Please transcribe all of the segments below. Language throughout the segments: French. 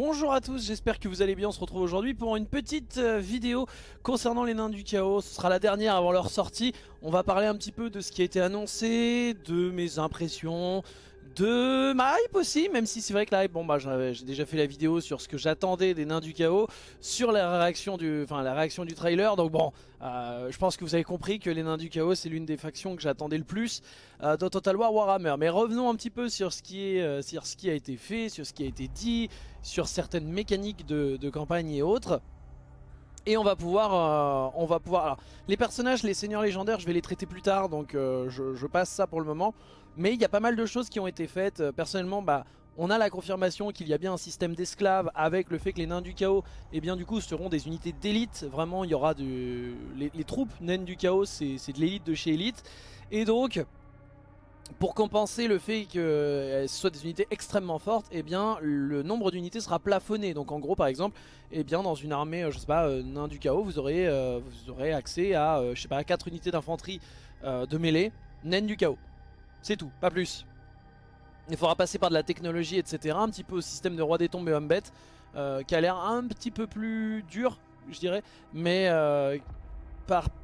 Bonjour à tous, j'espère que vous allez bien, on se retrouve aujourd'hui pour une petite euh, vidéo concernant les nains du chaos, ce sera la dernière avant leur sortie, on va parler un petit peu de ce qui a été annoncé, de mes impressions, de ma hype aussi, même si c'est vrai que la hype, bon bah j'ai déjà fait la vidéo sur ce que j'attendais des nains du chaos, sur la réaction du, enfin, la réaction du trailer, donc bon, euh, je pense que vous avez compris que les nains du chaos c'est l'une des factions que j'attendais le plus euh, dans Total War Warhammer. Mais revenons un petit peu sur ce, qui est, euh, sur ce qui a été fait, sur ce qui a été dit, sur certaines mécaniques de, campagne et autres. Et on va pouvoir, on va pouvoir. Alors, les personnages, les seigneurs légendaires, je vais les traiter plus tard, donc je, passe ça pour le moment. Mais il y a pas mal de choses qui ont été faites. Euh, personnellement, bah, on a la confirmation qu'il y a bien un système d'esclaves avec le fait que les nains du chaos, eh bien du coup, seront des unités d'élite. Vraiment, il y aura du, les, troupes naines du chaos, c'est de l'élite de chez élite. Et donc, pour compenser le fait que ce soit des unités extrêmement fortes, eh bien le nombre d'unités sera plafonné. Donc en gros par exemple, eh bien dans une armée, euh, je sais pas, euh, du chaos, vous aurez, euh, accès à, pas, 4 unités d'infanterie de mêlée, naine du chaos. C'est tout, pas plus. Il faudra passer par de la technologie, etc. Un petit peu au système de roi des tombes et homme bête, qui a l'air un petit peu plus dur, je dirais, mais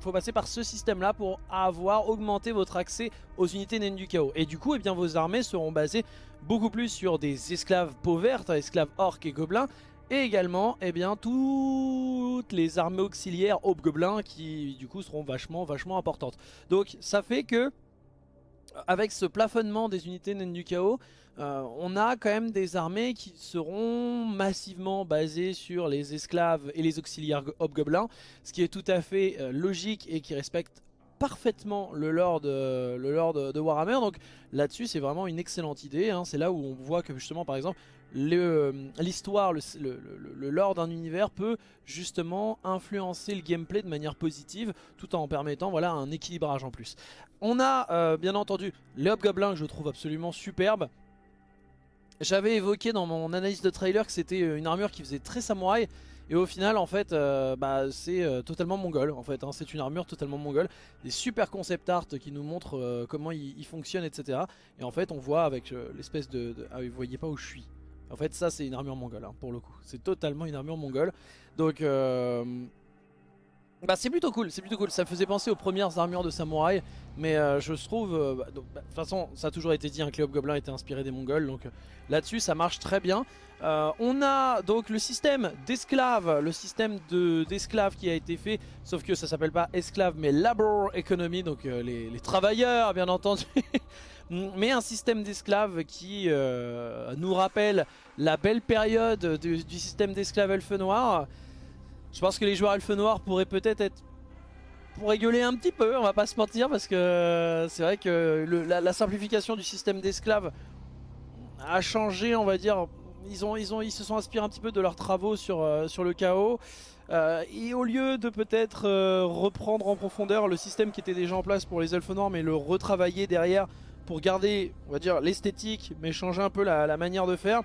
faut passer par ce système là pour avoir augmenté votre accès aux unités naines du chaos. Et du coup, eh bien, vos armées seront basées beaucoup plus sur des esclaves peau verte, esclaves orques et gobelins, et également eh bien, toutes les armées auxiliaires hobgoblins qui du coup seront vachement vachement importantes. Donc ça fait que avec ce plafonnement des unités naines du chaos, euh, on a quand même des armées qui seront massivement basées sur les esclaves et les auxiliaires hobgoblins, ce qui est tout à fait euh, logique et qui respecte parfaitement le lore lore de, Warhammer. Donc là-dessus, c'est vraiment une excellente idée. Hein. C'est là où on voit que justement, par exemple, l'histoire, le, lore d'un univers peut justement influencer le gameplay de manière positive tout en permettant voilà, un équilibrage en plus. On a euh, bien entendu les hobgoblins que je trouve absolument superbes. J'avais évoqué dans mon analyse de trailer que c'était euh, une armure qui faisait très samouraï et au final en fait euh, bah, c'est euh, totalement mongol en fait hein. c'est une armure totalement mongole des super concept art qui nous montrent comment il, fonctionne etc et en fait on voit avec l'espèce de, Ah vous voyez pas où je suis en fait ça c'est une armure mongole hein, pour le coup c'est totalement une armure mongole donc bah c'est plutôt cool, c'est plutôt cool. Ça faisait penser aux premières armures de samouraï, mais euh, je trouve, euh, bah, bah, de toute façon, ça a toujours été dit hein, que les des Mongols, donc euh, là-dessus ça marche très bien. on a donc le système d'esclaves, le système d'esclaves qui a été fait, sauf que ça s'appelle pas esclaves mais labor economy, donc les, travailleurs bien entendu. mais un système d'esclaves qui nous rappelle la belle période du, système d'esclaves elfe noir. Je pense que les joueurs elfes noirs pourraient peut-être être pour rigoler un petit peu, on va pas se mentir, parce que c'est vrai que la, simplification du système d'esclaves a changé, on va dire. Ils, se sont inspirés un petit peu de leurs travaux sur, euh, le chaos. Euh, et au lieu de peut-être euh, reprendre en profondeur le système qui était déjà en place pour les elfes noirs, mais le retravailler derrière pour garder, on va dire, l'esthétique, mais changer un peu la manière de faire,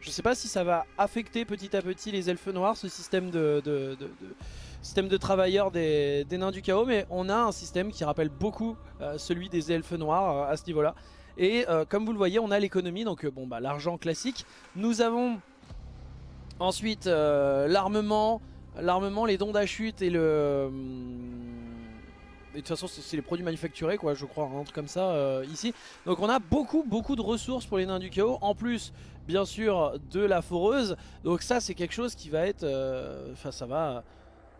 je sais pas si ça va affecter petit à petit les elfes noirs, ce système de, système de travailleurs des, nains du chaos, mais on a un système qui rappelle beaucoup euh, celui des elfes noirs euh, à ce niveau-là. Et euh, comme vous le voyez, on a l'économie, donc bon bah l'argent classique. Nous avons ensuite l'armement, l'armement, les dons d'achute et le de toute façon c'est les produits manufacturés quoi je crois un truc comme ça euh, ici. Donc on a beaucoup beaucoup de ressources pour les nains du chaos en plus bien sûr de la foreuse. Donc ça c'est quelque chose qui va être euh, enfin ça va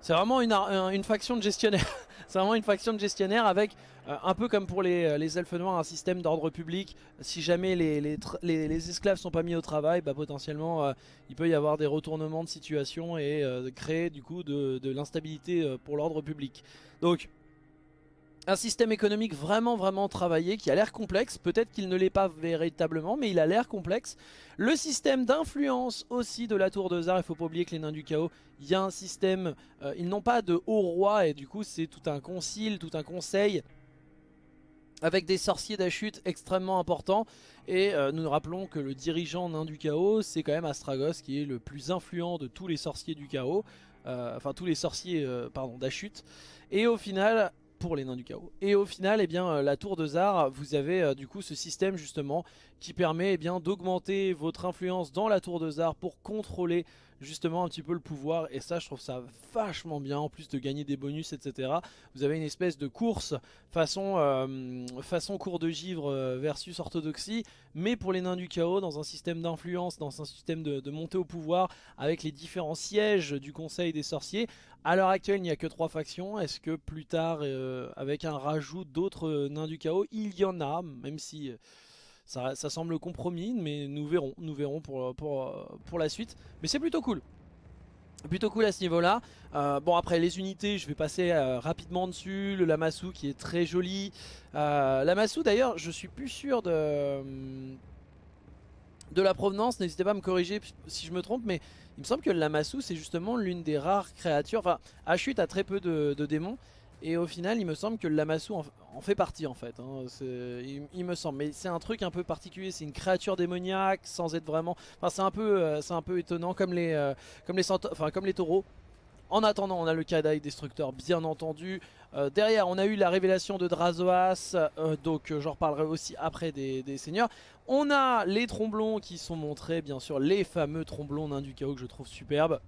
c'est vraiment une, faction de gestionnaire c'est vraiment une faction de gestionnaire avec euh, un peu comme pour les, les, elfes noirs un système d'ordre public. Si jamais les, les, les, esclaves sont pas mis au travail bah, potentiellement il peut y avoir des retournements de situation et créer du coup de, de l'instabilité pour l'ordre public. Donc un système économique vraiment vraiment travaillé qui a l'air complexe, peut-être qu'il ne l'est pas véritablement mais il a l'air complexe. Le système d'influence aussi de la tour de Zar, il faut pas oublier que les nains du chaos, il y a un système, euh, ils n'ont pas de haut roi et du coup c'est tout un concile, tout un conseil avec des sorciers d'achute extrêmement importants. Et euh, nous nous rappelons que le dirigeant nain du chaos c'est quand même Astragos qui est le plus influent de tous les sorciers du chaos, euh, enfin tous les sorciers pardon d'achute. Et au final pour les nains du chaos. Et au final, eh bien, euh, la tour de Zar, vous avez euh, du coup ce système justement qui permet eh d'augmenter votre influence dans la tour de Zar pour contrôler justement un petit peu le pouvoir. Et ça je trouve ça vachement bien en plus de gagner des bonus etc vous avez une espèce de course façon, euh, façon cours de givre euh, versus orthodoxie mais pour les nains du chaos dans un système d'influence dans un système de, montée au pouvoir avec les différents sièges du conseil des sorciers. À l'heure actuelle il n'y a que trois factions. Est-ce que plus tard euh, avec un rajout d'autres nains du chaos il y en a même si ça, semble compromis, mais nous verrons, nous verrons pour, pour, pour la suite. Mais c'est plutôt cool. Plutôt cool à ce niveau là euh, Bon après les unités je vais passer euh, rapidement dessus. Le Lamassu qui est très joli. Euh, Lamassu d'ailleurs je suis plus sûr de De la provenance. N'hésitez pas à me corriger si je me trompe Mais il me semble que le Lamassu c'est justement l'une des rares créatures. Enfin Ashut a très peu de démons et au final, il me semble que le Lamassu en, fait partie en fait. Hein. Il, me semble. Mais c'est un truc un peu particulier. C'est une créature démoniaque sans être vraiment. Enfin, c'est un peu, euh, un peu étonnant comme les, euh, comme les, enfin comme les taureaux. En attendant, on a le Kadai Destructeur bien entendu. Euh, derrière, on a eu la révélation de Drazoas, donc j'en reparlerai aussi après des, des, seigneurs. On a les tromblons qui sont montrés, bien sûr, les fameux tromblons nains du chaos que je trouve superbes.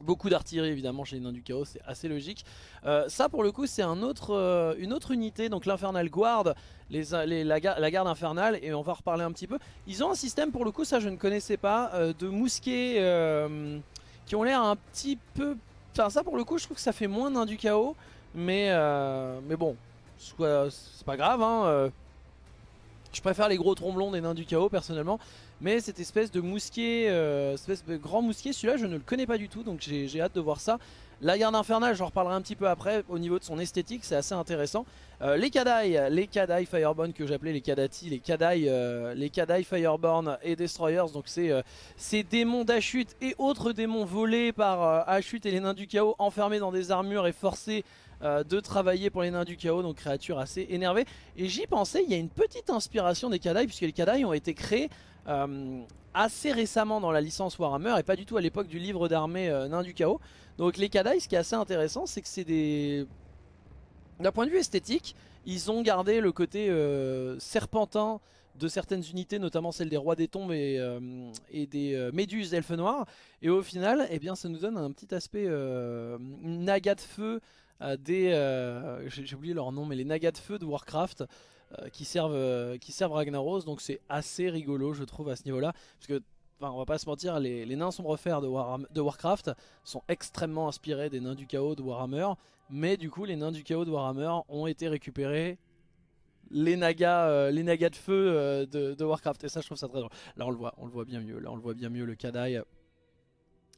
Beaucoup d'artillerie évidemment chez les nains du chaos, c'est assez logique. Euh, ça pour le coup c'est euh, une autre unité, donc l'Infernal Guard, les, la, garde infernale, et on va reparler un petit peu. Ils ont un système pour le coup, ça je ne connaissais pas, euh, de mousquets qui ont l'air un petit peu... Enfin ça pour le coup je trouve que ça fait moins nains du chaos, mais, mais bon, c'est pas grave. Hein, je préfère les gros tromblons des nains du chaos personnellement. Mais cette espèce de mousquet, euh, espèce de grand mousquet, celui-là je ne le connais pas du tout, donc j'ai hâte de voir ça. La garde infernale, j'en reparlerai un petit peu après, au niveau de son esthétique, c'est assez intéressant. Euh, les Kadai, les Kadai Fireborn que j'appelais les Kadati, les Kadai, euh, Fireborn et Destroyers, donc c'est ces démons d'Achut et autres démons volés par Achut et les nains du chaos, enfermés dans des armures et forcés de travailler pour les nains du chaos, donc créatures assez énervées. Et j'y pensais, il y a une petite inspiration des Kadai, puisque les Kadai ont été créés euh, assez récemment dans la licence Warhammer et pas du tout à l'époque du livre d'armée euh, Nain du Chaos. Donc les Kadai, ce qui est assez intéressant, c'est que c'est des... D'un point de vue esthétique, ils ont gardé le côté euh, serpentin de certaines unités, notamment celle des rois des tombes et, des méduses elfes noirs. Et au final, eh bien, ça nous donne un petit aspect naga de feu des... J'ai oublié leur nom, mais les nagas de feu de Warcraft. Euh, qui, servent, euh, qui servent Ragnaros. Donc c'est assez rigolo, je trouve, à ce niveau-là. Parce que, enfin, on va pas se mentir, les, nains sombres fers de, de Warcraft sont extrêmement inspirés des nains du chaos de Warhammer. Mais du coup, les nains du chaos de Warhammer ont été récupérés les nagas, euh, les nagas de feu de, Warcraft et ça je trouve ça très drôle. Là on le voit, on le voit bien mieux. Là on le voit bien mieux le Kadai,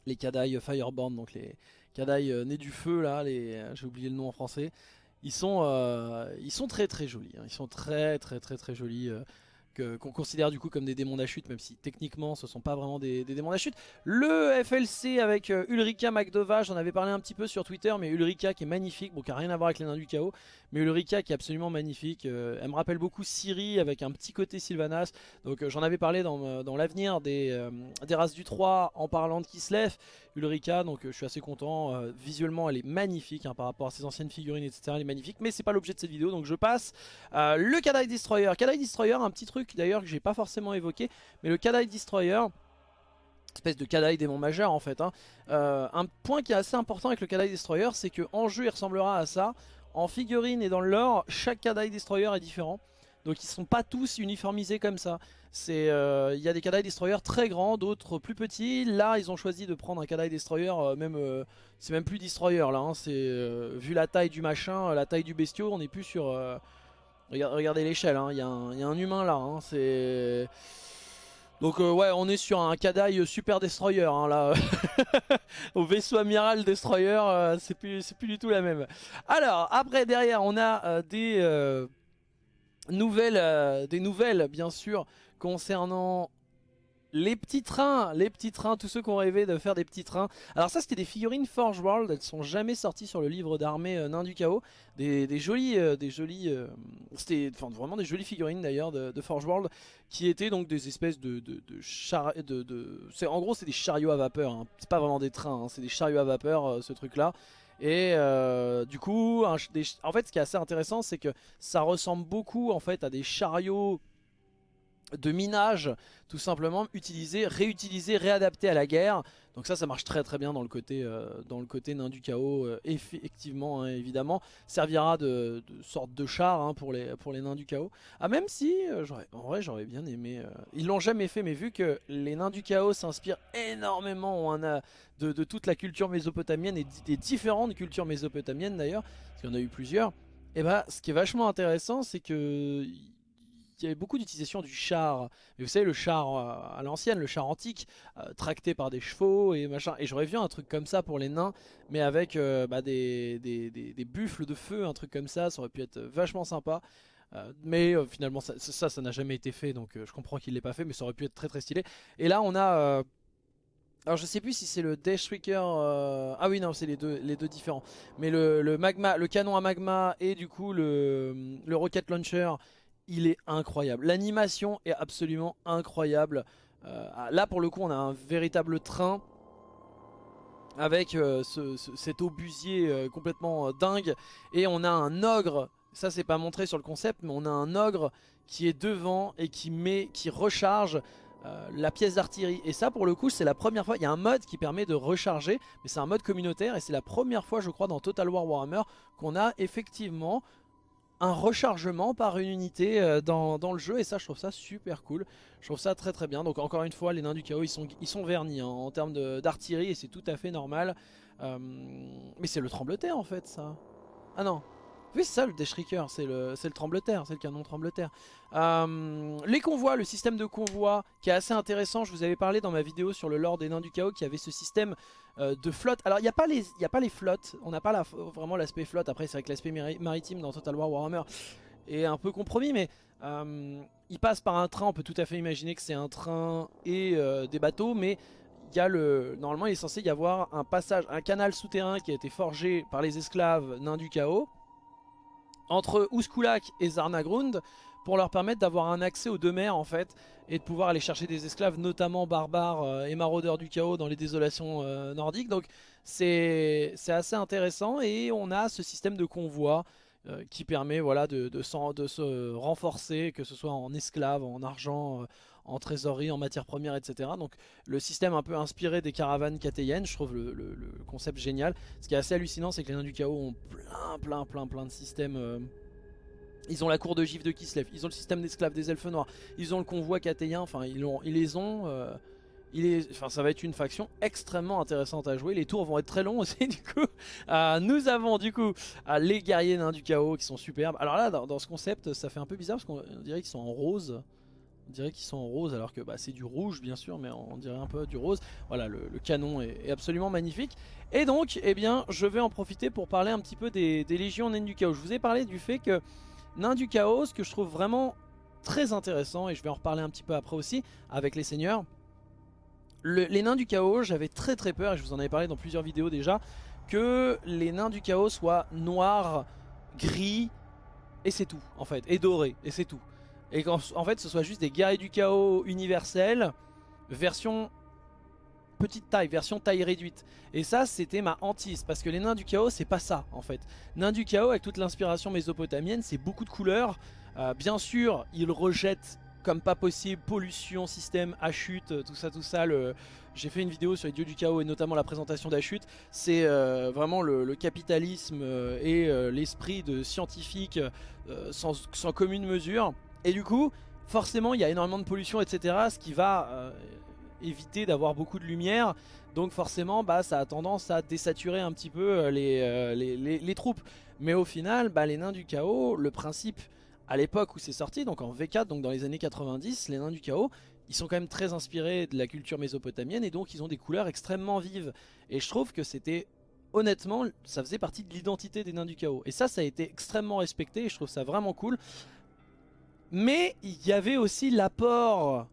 les Kadai Fireborn, donc les Kadai nés du feu là, les, j'ai oublié le nom en français. Ils sont, euh, ils sont très très jolis, hein. ils sont très très très très jolis. Euh qu'on considère du coup comme des démons d'achute, même si techniquement ce sont pas vraiment des, démons d'achute. Le FLC avec euh, Ulrika McDova, j'en avais parlé un petit peu sur Twitter, mais Ulrika qui est magnifique, bon qui a rien à voir avec les nains du chaos, mais Ulrika qui est absolument magnifique. Euh, elle me rappelle beaucoup Siri avec un petit côté Sylvanas, donc euh, j'en avais parlé dans, dans l'avenir des, des, races du 3 en parlant de Kislev. Ulrika, donc je suis assez content, visuellement elle est magnifique hein, par rapport à ses anciennes figurines, etc. Elle est magnifique, mais c'est pas l'objet de cette vidéo, donc je passe. le Kadai Destroyer, Kadai Destroyer, un petit truc d'ailleurs que j'ai pas forcément évoqué, mais le Kadai Destroyer, espèce de Kadai démon majeur en fait. Hein. Euh, un point qui est assez important avec le Kadai Destroyer, c'est que en jeu il ressemblera à ça. En figurine et dans le lore, chaque Kadai Destroyer est différent. Donc ils sont pas tous uniformisés comme ça. Euh, il y a des Kadai Destroyer très grands, d'autres plus petits. Là ils ont choisi de prendre un Kadai Destroyer, euh, même c'est même plus Destroyer là. Hein. c'est vu la taille du machin, la taille du bestiau, on est plus sur Regardez l'échelle, hein. il y, a un humain là. Hein. c'est... Donc euh, ouais, on est sur un Kadai Super Destroyer là. Au vaisseau amiral Destroyer, euh, c'est plus, plus du tout la même. Alors, après derrière, on a euh, des, nouvelles, des nouvelles bien sûr concernant les petits trains, les petits trains, tous ceux qui ont rêvé de faire des petits trains. Alors ça c'était des figurines Forge World, elles sont jamais sorties sur le livre d'armée euh, Nain du Chaos. Des, jolies, des jolies, euh, euh, c'était vraiment des jolies figurines d'ailleurs de, Forge World, qui étaient donc des espèces de, de, de, de, en gros c'est des chariots à vapeur, hein. c'est pas vraiment des trains, hein. c'est des chariots à vapeur ce truc là. Et du coup, en fait ce qui est assez intéressant c'est que ça ressemble beaucoup en fait à des chariots de minage tout simplement utilisé, réutilisé, réadapté à la guerre. Donc ça, ça marche très très bien dans le côté, euh, nain du chaos, euh, effectivement, hein, évidemment. Servira de, sorte de char hein, pour, les, nains du chaos. Ah même si, euh, en vrai j'aurais bien aimé, ils l'ont jamais fait, mais vu que les nains du chaos s'inspirent énormément de, de, toute la culture mésopotamienne et des différentes cultures mésopotamiennes d'ailleurs, parce qu'il y en a eu plusieurs, et eh bah ce qui est vachement intéressant c'est que il y avait beaucoup d'utilisation du char. Mais vous savez, le char euh, à l'ancienne, le char antique, euh, tracté par des chevaux et machin. Et j'aurais vu un truc comme ça pour les nains, mais avec euh, bah, des, des, buffles de feu, un truc comme ça. Ça aurait pu être vachement sympa. mais finalement, ça, ça n'a jamais été fait, donc je comprends qu'il l'ait pas fait, mais ça aurait pu être très très stylé. Et là, on a... alors je sais plus si c'est le Dash ah oui non c'est les deux, les deux différents. Mais le, le, magma, le canon à magma et du coup le, le rocket launcher il est incroyable. L'animation est absolument incroyable. Euh, là pour le coup on a un véritable train avec euh, cet obusier euh, complètement dingue et on a un ogre, ça c'est pas montré sur le concept mais on a un ogre qui est devant et qui met, qui recharge la pièce d'artillerie et ça pour le coup c'est la première fois, il y a un mode qui permet de recharger mais c'est un mode communautaire et c'est la première fois je crois dans Total War Warhammer qu'on a effectivement un rechargement par une unité euh, dans, le jeu et ça je trouve ça super cool. Je trouve ça très très bien. Donc encore une fois les nains du chaos ils sont, ils sont vernis hein, en termes d'artillerie et c'est tout à fait normal. Euh, mais c'est le trembleterre en fait ça. Ah non c'est ça le Deschricker, c'est le, le c'est le canon trembleterre. Euh, les convois, le système de convoi qui est assez intéressant, je vous avais parlé dans ma vidéo sur le lore des nains du chaos qui avait ce système euh, de flotte. Alors il n'y a, pas les, a pas les flottes, on n'a pas vraiment l'aspect flotte, après c'est vrai que l'aspect maritime dans Total War Warhammer est un peu compromis mais euh, il passe par un train, on peut tout à fait imaginer que c'est un train et des bateaux mais il y a le, normalement il est censé y avoir un passage, un canal souterrain qui a été forgé par les esclaves nains du chaos entre Ouskulak et Zarnagrund pour leur permettre d'avoir un accès aux deux mers en fait et de pouvoir aller chercher des esclaves notamment barbares euh, et maraudeurs du chaos dans les désolations euh, nordiques. Donc c'est assez intéressant et on a ce système de convoi euh, qui permet voilà, de, de, se renforcer que ce soit en esclaves, en argent, en trésorerie, en matières premières, etc. Donc le système un peu inspiré des caravanes catéyennes, je trouve le, concept génial. Ce qui est assez hallucinant, c'est que les nains du chaos ont plein, plein, plein, plein de systèmes... Euh, ils ont la cour de gif de Kislev, ils ont le système d'esclaves des elfes noirs, ils ont le convoi catéyen, enfin ils, ils les ont... Euh, enfin, ça va être une faction extrêmement intéressante à jouer. Les tours vont être très longs aussi du coup. Euh, nous avons du coup les guerriers nains du chaos qui sont superbes. Alors là dans, ce concept ça fait un peu bizarre parce qu'on dirait qu'ils sont en rose. On dirait qu'ils sont en rose alors que bah, c'est du rouge bien sûr mais on dirait un peu du rose. Voilà le, canon est, absolument magnifique. Et donc eh bien je vais en profiter pour parler un petit peu des, légions nains du chaos. Je vous ai parlé du fait que nains du chaos que je trouve vraiment très intéressant et je vais en reparler un petit peu après aussi avec les seigneurs. les nains du chaos j'avais très très peur et je vous en avais parlé dans plusieurs vidéos déjà que les nains du chaos soient noirs, gris et c'est tout en fait et dorés et c'est tout et qu'en en fait ce soit juste des guerriers du chaos universels version petite taille, version taille réduite. Et ça c'était ma hantise parce que les nains du chaos c'est pas ça en fait. Nains du chaos avec toute l'inspiration mésopotamienne c'est beaucoup de couleurs. Euh, bien sûr ils rejettent comme pas possible, pollution, système, chute, tout ça, tout ça. J'ai fait une vidéo sur les dieux du chaos et notamment la présentation d'Achute. C'est euh, vraiment le, capitalisme euh, et l'esprit de scientifique sans, commune mesure. Et du coup, forcément, il y a énormément de pollution, etc. Ce qui va euh, éviter d'avoir beaucoup de lumière. Donc forcément, bah, ça a tendance à désaturer un petit peu euh, euh, les, les, troupes. Mais au final, bah, les nains du chaos, le principe à l'époque où c'est sorti, donc en V4, donc dans les années 90, les nains du chaos, ils sont quand même très inspirés de la culture mésopotamienne et donc ils ont des couleurs extrêmement vives. Et je trouve que c'était honnêtement, ça faisait partie de l'identité des nains du chaos. Et ça, ça a été extrêmement respecté et je trouve ça vraiment cool. Mais il y avait aussi l'apport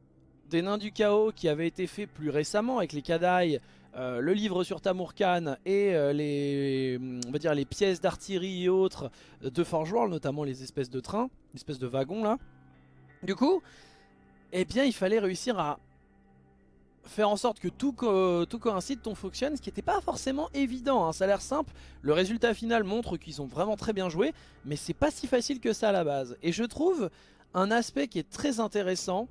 des nains du chaos qui avait été fait plus récemment avec les Kadai, euh, le livre sur Tamurkan et euh, les, on va dire les pièces d'artillerie et autres de Forge World, notamment les espèces de trains, les espèces de wagons là. Du coup, eh bien il fallait réussir à faire en sorte que tout, tout coïncide, tout fonctionne, ce qui n'était pas forcément évident, hein. ça a l'air simple, le résultat final montre qu'ils ont vraiment très bien joué, mais c'est pas si facile que ça à la base. Et je trouve un aspect qui est très intéressant.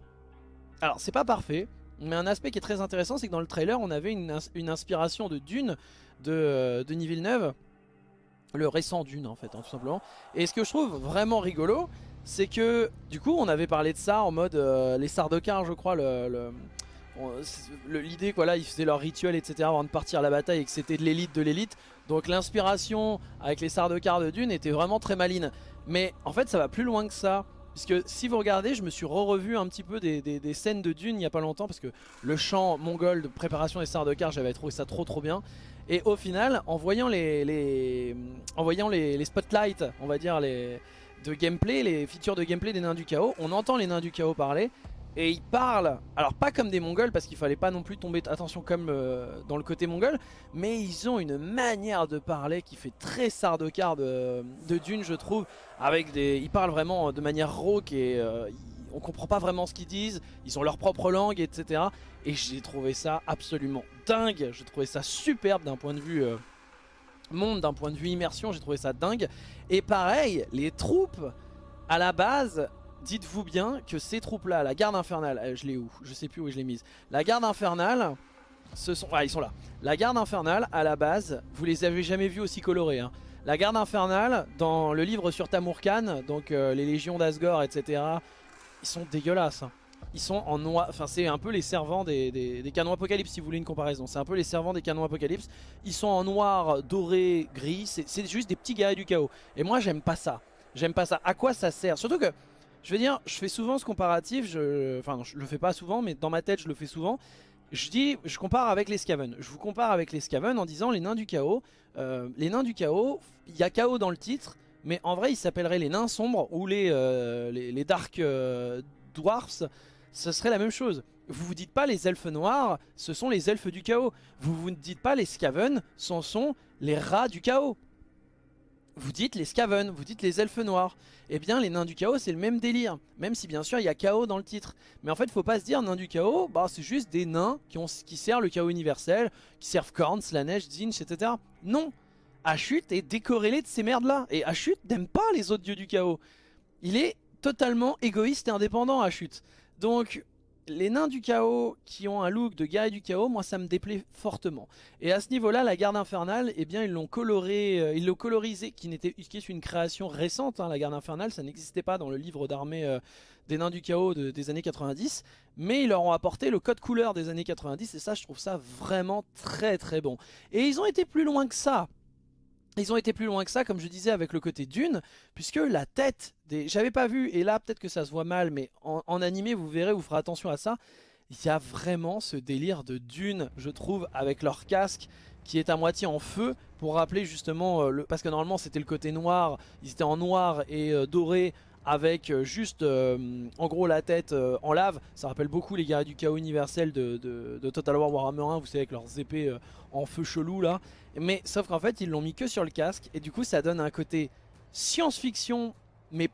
Alors c'est pas parfait, mais un aspect qui est très intéressant, c'est que dans le trailer, on avait une, inspiration de Dune de euh, Denis Villeneuve, le récent Dune en fait, hein, tout simplement. Et ce que je trouve vraiment rigolo, c'est que du coup, on avait parlé de ça en mode euh, les Sardaukar, je crois, le, l'idée quoi là ils faisaient leur rituel etc avant de partir à la bataille et que c'était de l'élite de l'élite. Donc l'inspiration avec les Sardaukar de Dune était vraiment très maline mais en fait ça va plus loin que ça Puisque si vous regardez, je me suis re-revu un petit peu des, scènes de Dune il n'y a pas longtemps parce que le chant mongol de préparation des Sardaukar, j'avais trouvé ça trop trop bien. Et au final, en voyant les, en voyant les, spotlights, on va dire les de gameplay, les features de gameplay des nains du chaos, on entend les nains du chaos parler et ils parlent, alors pas comme des mongols parce qu'il fallait pas non plus tomber, attention comme euh, dans le côté mongol, mais ils ont une manière de parler qui fait très sardaukar de, de Dune je trouve, avec des, ils parlent vraiment de manière rauque et euh, on comprend pas vraiment ce qu'ils disent, ils ont leur propre langue etc. Et j'ai trouvé ça absolument dingue, j'ai trouvé ça superbe d'un point de vue... Euh, monde d'un point de vue immersion j'ai trouvé ça dingue et pareil les troupes à la base dites-vous bien que ces troupes-là, la garde infernale, euh, je l'ai où Je sais plus où je l'ai mise. La garde infernale, ce sont... Ah, ils sont là. La garde infernale, à la base, vous les avez jamais vus aussi colorés. Hein. La garde infernale, dans le livre sur Tamurkan, donc euh, les légions d'Asgore, etc., ils sont dégueulasses. Hein. Ils sont en noir, enfin c'est un peu les servants des, canons apocalypse si vous voulez une comparaison. C'est un peu les servants des canons apocalypse. Ils sont en noir, doré, gris, c'est juste des petits guerriers du chaos. Et moi j'aime pas ça. J'aime pas ça. À quoi ça sert? Surtout que je veux dire, je fais souvent ce comparatif, je, enfin je le fais pas souvent, mais dans ma tête je le fais souvent. Je dis, je compare avec les Skaven. Je vous compare avec les Skaven en disant les nains du chaos. Euh, les nains du chaos, il y a chaos dans le titre, mais en vrai ils s'appelleraient les nains sombres ou les, euh, dark euh, dwarfs. Ce serait la même chose. Vous vous dites pas les elfes noirs, ce sont les elfes du chaos. Vous vous dites pas les Skaven, ce sont les rats du chaos vous dites les Skaven, vous dites les elfes noirs. Eh bien les nains du chaos c'est le même délire. Même si bien sûr il y a chaos dans le titre. Mais en fait faut pas se dire nains du chaos, bah c'est juste des nains qui, ont, qui servent le chaos universel, qui servent Korns, la neige, Zinch, etc. Non Ashut est décorrélé de ces merdes là. Et Ashut n'aime pas les autres dieux du chaos. Il est totalement égoïste et indépendant Ashut. Donc les nains du chaos qui ont un look de guerrier du chaos, moi ça me déplaît fortement. Et à ce niveau-là, la garde infernale, eh bien ils l'ont coloré, euh, ils l'ont colorisé, qui, n'était, qui est une création récente, hein, la garde infernale, ça n'existait pas dans le livre d'armée euh, des nains du chaos des années 90, mais ils leur ont apporté le code couleur des années 90, et ça je trouve ça vraiment très très bon. Et ils ont été plus loin que ça, ils ont été plus loin que ça, comme je disais, avec le côté d'une, puisque la tête des... J'avais pas vu, et là peut-être que ça se voit mal, mais en, animé, vous verrez, vous ferez attention à ça. Il y a vraiment ce délire de dune, je trouve, avec leur casque qui est à moitié en feu, pour rappeler justement, euh, le... parce que normalement c'était le côté noir, ils étaient en noir et euh, doré, avec euh, juste en gros la tête en lave. Ça rappelle beaucoup les guerriers du chaos universel de, de, Total War Warhammer 1, vous savez avec leurs épées en feu chelou là. Mais sauf qu'en fait ils l'ont mis que sur le casque et du coup ça donne un côté science-fiction mais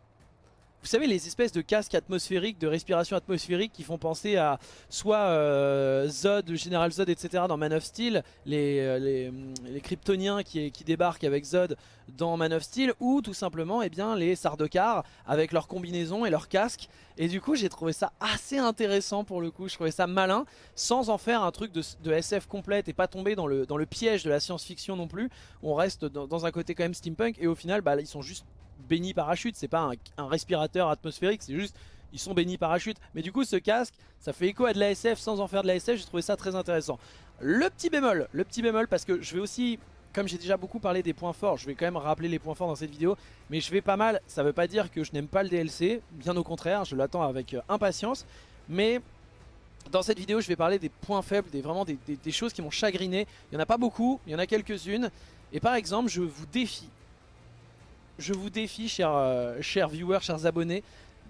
vous savez les espèces de casques atmosphériques, de respiration atmosphérique qui font penser à soit euh, Zod, le général Zod, etc. dans Man of Steel, les, euh, les, Kryptoniens qui, débarquent avec Zod dans Man of Steel, ou tout simplement eh bien, les Sardaukar avec leurs combinaisons et leurs casques. Et du coup j'ai trouvé ça assez intéressant pour le coup, je trouvais ça malin, sans en faire un truc de, SF complète et pas tomber dans le, piège de la science-fiction non plus. On reste dans, dans, un côté quand même steampunk et au final bah, ils sont juste bénis parachute, c'est pas un, respirateur atmosphérique, c'est juste ils sont bénis parachute. Mais du coup ce casque, ça fait écho à de l'ASF sans en faire de l'ASF, j'ai trouvé ça très intéressant. Le petit bémol, le petit bémol parce que je vais aussi, comme j'ai déjà beaucoup parlé des points forts, je vais quand même rappeler les points forts dans cette vidéo, mais je vais pas mal, ça veut pas dire que je n'aime pas le DLC, bien au contraire, je l'attends avec euh, impatience, mais dans cette vidéo je vais parler des points faibles, des, vraiment des, choses qui m'ont chagriné, il n'y en a pas beaucoup, il y en a quelques-unes, et par exemple je vous défie je vous défie, chers, euh, chers viewers, chers abonnés,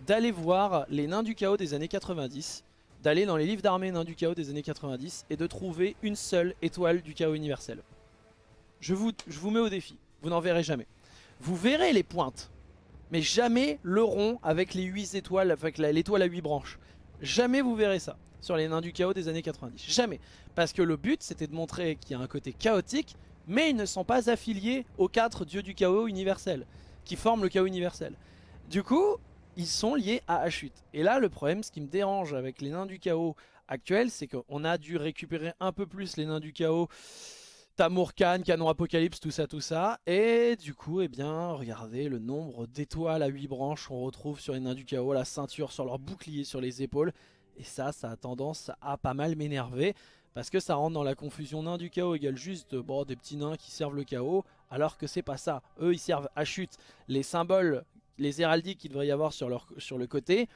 d'aller voir les nains du chaos des années 90, d'aller dans les livres d'armée nains du chaos des années 90 et de trouver une seule étoile du chaos universel. Je vous, je vous mets au défi, vous n'en verrez jamais. Vous verrez les pointes, mais jamais le rond avec les 8 étoiles, avec l'étoile à 8 branches. Jamais vous verrez ça sur les nains du chaos des années 90. Jamais. Parce que le but c'était de montrer qu'il y a un côté chaotique, mais ils ne sont pas affiliés aux quatre dieux du chaos universel, qui forment le chaos universel. Du coup, ils sont liés à Ashut. Et là, le problème, ce qui me dérange avec les nains du chaos actuels, c'est qu'on a dû récupérer un peu plus les nains du chaos Tamur Khan, Canon Apocalypse, tout ça, tout ça. Et du coup, eh bien, regardez le nombre d'étoiles à 8 branches qu'on retrouve sur les nains du chaos, la ceinture sur leur bouclier sur les épaules. Et ça, ça a tendance à pas mal m'énerver. Parce que ça rentre dans la confusion nains du chaos égale juste bon, des petits nains qui servent le chaos. Alors que c'est pas ça. Eux, ils servent à chute. Les symboles, les héraldiques qu'il devrait y avoir sur, leur, le côté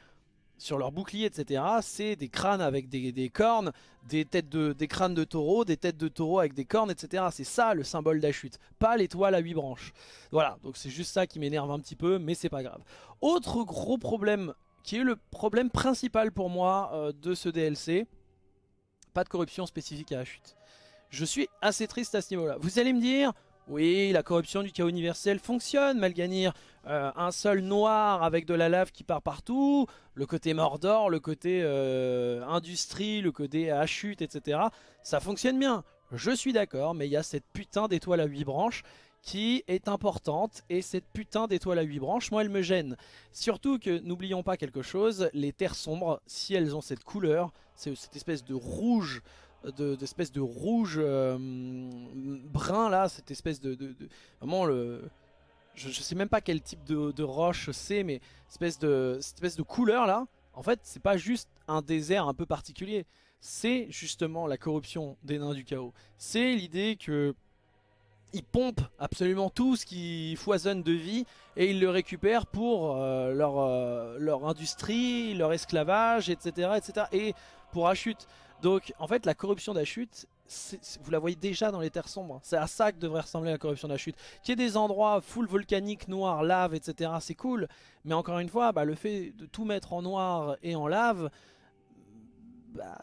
sur leur bouclier, etc. C'est des crânes avec des, cornes, des, têtes de, des crânes de taureau, des têtes de taureau avec des cornes, etc. C'est ça le symbole d'Achute, pas l'étoile à 8 branches. Voilà, donc c'est juste ça qui m'énerve un petit peu, mais c'est pas grave. Autre gros problème, qui est le problème principal pour moi euh, de ce DLC, pas de corruption spécifique à Achute. Je suis assez triste à ce niveau-là. Vous allez me dire, oui, la corruption du chaos universel fonctionne, Malganir. Euh, un sol noir avec de la lave qui part partout, le côté Mordor, le côté euh, industrie, le côté hachute, etc. Ça fonctionne bien, je suis d'accord, mais il y a cette putain d'étoile à 8 branches qui est importante et cette putain d'étoile à 8 branches, moi elle me gêne. Surtout que n'oublions pas quelque chose, les terres sombres, si elles ont cette couleur, c'est cette espèce de rouge d'espèce de, rouge euh, brun là, cette espèce de, vraiment le, je, sais même pas quel type de, roche c'est, mais espèce de, cette espèce de couleur là, en fait c'est pas juste un désert un peu particulier, c'est justement la corruption des nains du chaos. C'est l'idée que ils pompent absolument tout ce qui foisonne de vie et ils le récupèrent pour euh, leur, euh, leur industrie, leur esclavage, etc. etc. et pour Achut. Donc en fait la corruption d'Achut, vous la voyez déjà dans les terres sombres. C'est à ça que devrait ressembler la corruption d'Achut. Qu'il y ait des endroits full volcaniques, noirs, lave, etc. C'est cool. Mais encore une fois, bah, le fait de tout mettre en noir et en lave, bah,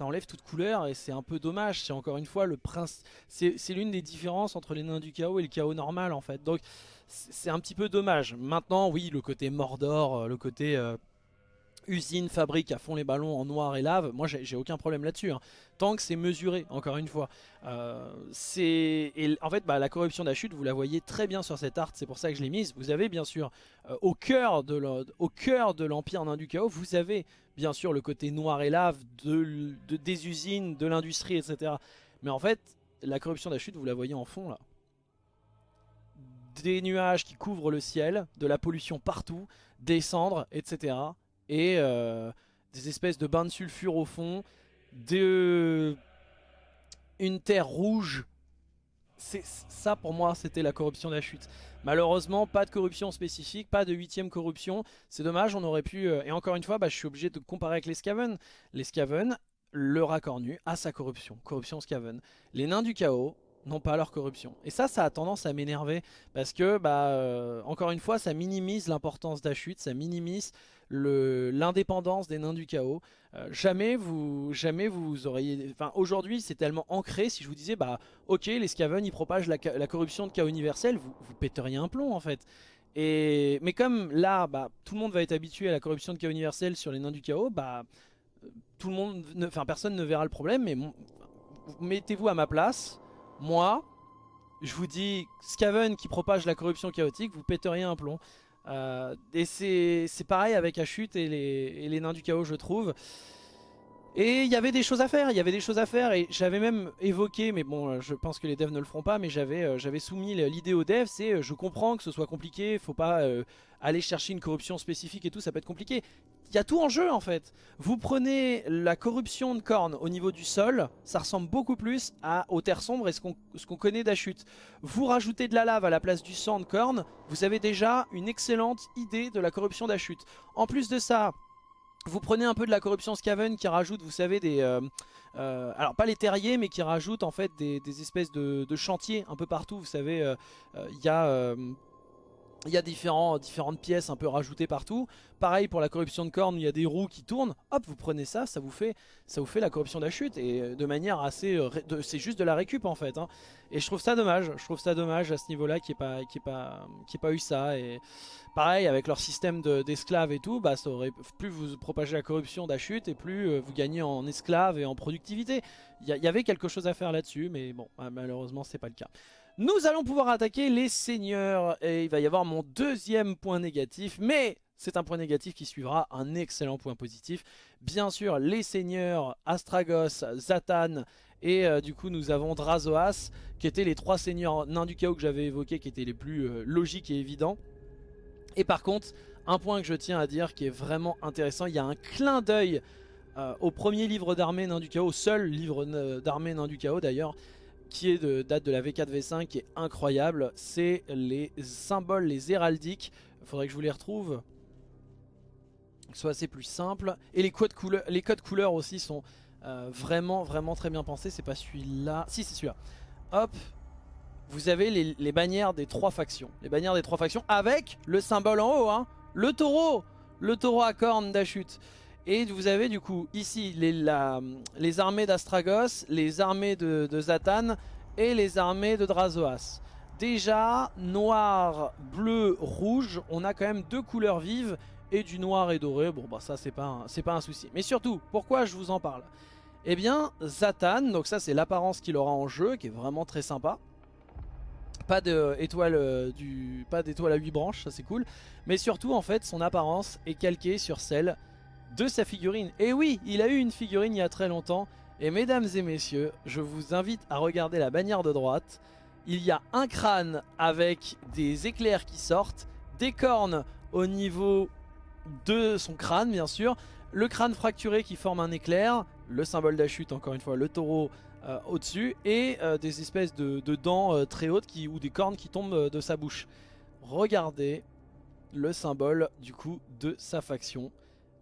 ça enlève toute couleur et c'est un peu dommage. C'est encore une fois le prince. C'est l'une des différences entre les nains du chaos et le chaos normal en fait. Donc c'est un petit peu dommage. Maintenant, oui, le côté Mordor, le côté... Euh, usine, fabrique à fond les ballons en noir et lave, moi j'ai aucun problème là-dessus. Hein. Tant que c'est mesuré, encore une fois. Euh, En fait, bah, la corruption d'Achute, vous la voyez très bien sur cette art, c'est pour ça que je l'ai mise. Vous avez bien sûr, euh, au cœur de l'Empire nain du chaos, vous avez bien sûr le côté noir et lave de, des usines, de l'industrie, etc. Mais en fait, la corruption d'Achute, vous la voyez en fond là. Des nuages qui couvrent le ciel, de la pollution partout, des cendres, etc et euh, des espèces de bains de sulfure au fond, de... une terre rouge. Ça pour moi c'était la corruption de la chute. Malheureusement pas de corruption spécifique, pas de huitième corruption. C'est dommage, on aurait pu... Euh, et encore une fois, bah, je suis obligé de comparer avec les Skaven. Les Skaven, le racornu a sa corruption, corruption Skaven. Les nains du chaos, n'ont pas leur corruption. Et ça, ça a tendance à m'énerver parce que, bah, euh, encore une fois, ça minimise l'importance d'Achute, ça minimise l'indépendance des nains du chaos. Euh, jamais vous jamais vous auriez... Enfin, aujourd'hui, c'est tellement ancré, si je vous disais, bah, ok, les Skaven, ils propagent la, corruption de chaos universel, vous, vous péteriez un plomb, en fait. Et, mais comme là, bah, tout le monde va être habitué à la corruption de chaos universel sur les nains du chaos, bah, tout le monde, enfin, personne ne verra le problème, mais mettez-vous à ma place, moi, je vous dis, Skaven qui propage la corruption chaotique, vous péteriez un plomb. Euh, et c'est pareil avec Achute et les, et les nains du chaos, je trouve. Et il y avait des choses à faire, il y avait des choses à faire et j'avais même évoqué, mais bon euh, je pense que les devs ne le feront pas, mais j'avais euh, soumis l'idée aux devs, c'est je comprends que ce soit compliqué, faut pas aller chercher une corruption spécifique et tout, ça peut être compliqué y a tout en jeu en fait. Vous prenez la corruption de cornes au niveau du sol, ça ressemble beaucoup plus à, aux terres sombres et ce qu'on connaît d'Achute. Vous rajoutez de la lave à la place du sang de cornes, vous avez déjà une excellente idée de la corruption d'Achute. En plus de ça, vous prenez un peu de la corruption Skaven qui rajoute, vous savez, des... Euh, euh, alors pas les terriers, mais qui rajoute en fait des, espèces de, chantiers un peu partout. Vous savez, euh, il y a il y a différentes pièces un peu rajoutées partout. Pareil pour la corruption de cornes, il y a des roues qui tournent. Hop, vous prenez ça, ça vous fait, ça vous fait la corruption chute Et euh, de manière assez... Euh, c'est juste de la récup en fait. Hein. Et je trouve ça dommage. Je trouve ça dommage à ce niveau-là qu'il n'y ait, pas, eu ça. Et pareil, avec leur système d'esclaves et tout, bah, ça aurait, plus vous propagez la corruption d'achute et plus euh, vous gagnez en esclaves et en productivité. Il y, avait quelque chose à faire là-dessus, mais bon, malheureusement c'est pas le cas. Nous allons pouvoir attaquer les seigneurs et il va y avoir mon deuxième point négatif, mais c'est un point négatif qui suivra un excellent point positif. Bien sûr, les seigneurs Astragos, Zatan et euh, du coup nous avons Drazoas qui étaient les trois seigneurs nains du chaos que j'avais évoqués qui étaient les plus euh, logiques et évidents. Et par contre, un point que je tiens à dire qui est vraiment intéressant, il y a un clin d'œil euh, au premier livre d'armée nains du chaos, seul livre d'armée nains du chaos d'ailleurs, qui est de date de la V4-V5 qui est incroyable, c'est les symboles, les héraldiques, il faudrait que je vous les retrouve, soit assez plus simple, et les codes, couleurs, les codes couleurs aussi sont euh, vraiment vraiment très bien pensés, c'est pas celui-là, si c'est celui-là, hop, vous avez les, bannières des trois factions, les bannières des trois factions avec le symbole en haut, hein, le taureau, le taureau à cornes d'Achute. Et vous avez du coup ici les, armées d'Astragos, les armées de, Zatan et les armées de Drazoas. Déjà, noir, bleu, rouge, on a quand même deux couleurs vives et du noir et doré. Bon bah ça c'est pas, un souci. Mais surtout, pourquoi je vous en parle? Eh bien, Zatan, donc ça c'est l'apparence qu'il aura en jeu, qui est vraiment très sympa. Pas d'étoile euh, du, pas d'étoile à 8 branches, ça c'est cool. Mais surtout en fait son apparence est calquée sur celle de sa figurine. Et oui, il a eu une figurine il y a très longtemps. Et mesdames et messieurs, je vous invite à regarder la bannière de droite. Il y a un crâne avec des éclairs qui sortent, des cornes au niveau de son crâne bien sûr, le crâne fracturé qui forme un éclair, le symbole d'Achute encore une fois, le taureau euh, au-dessus, et euh, des espèces de, dents euh, très hautes qui, ou des cornes qui tombent de sa bouche. Regardez le symbole du coup de sa faction.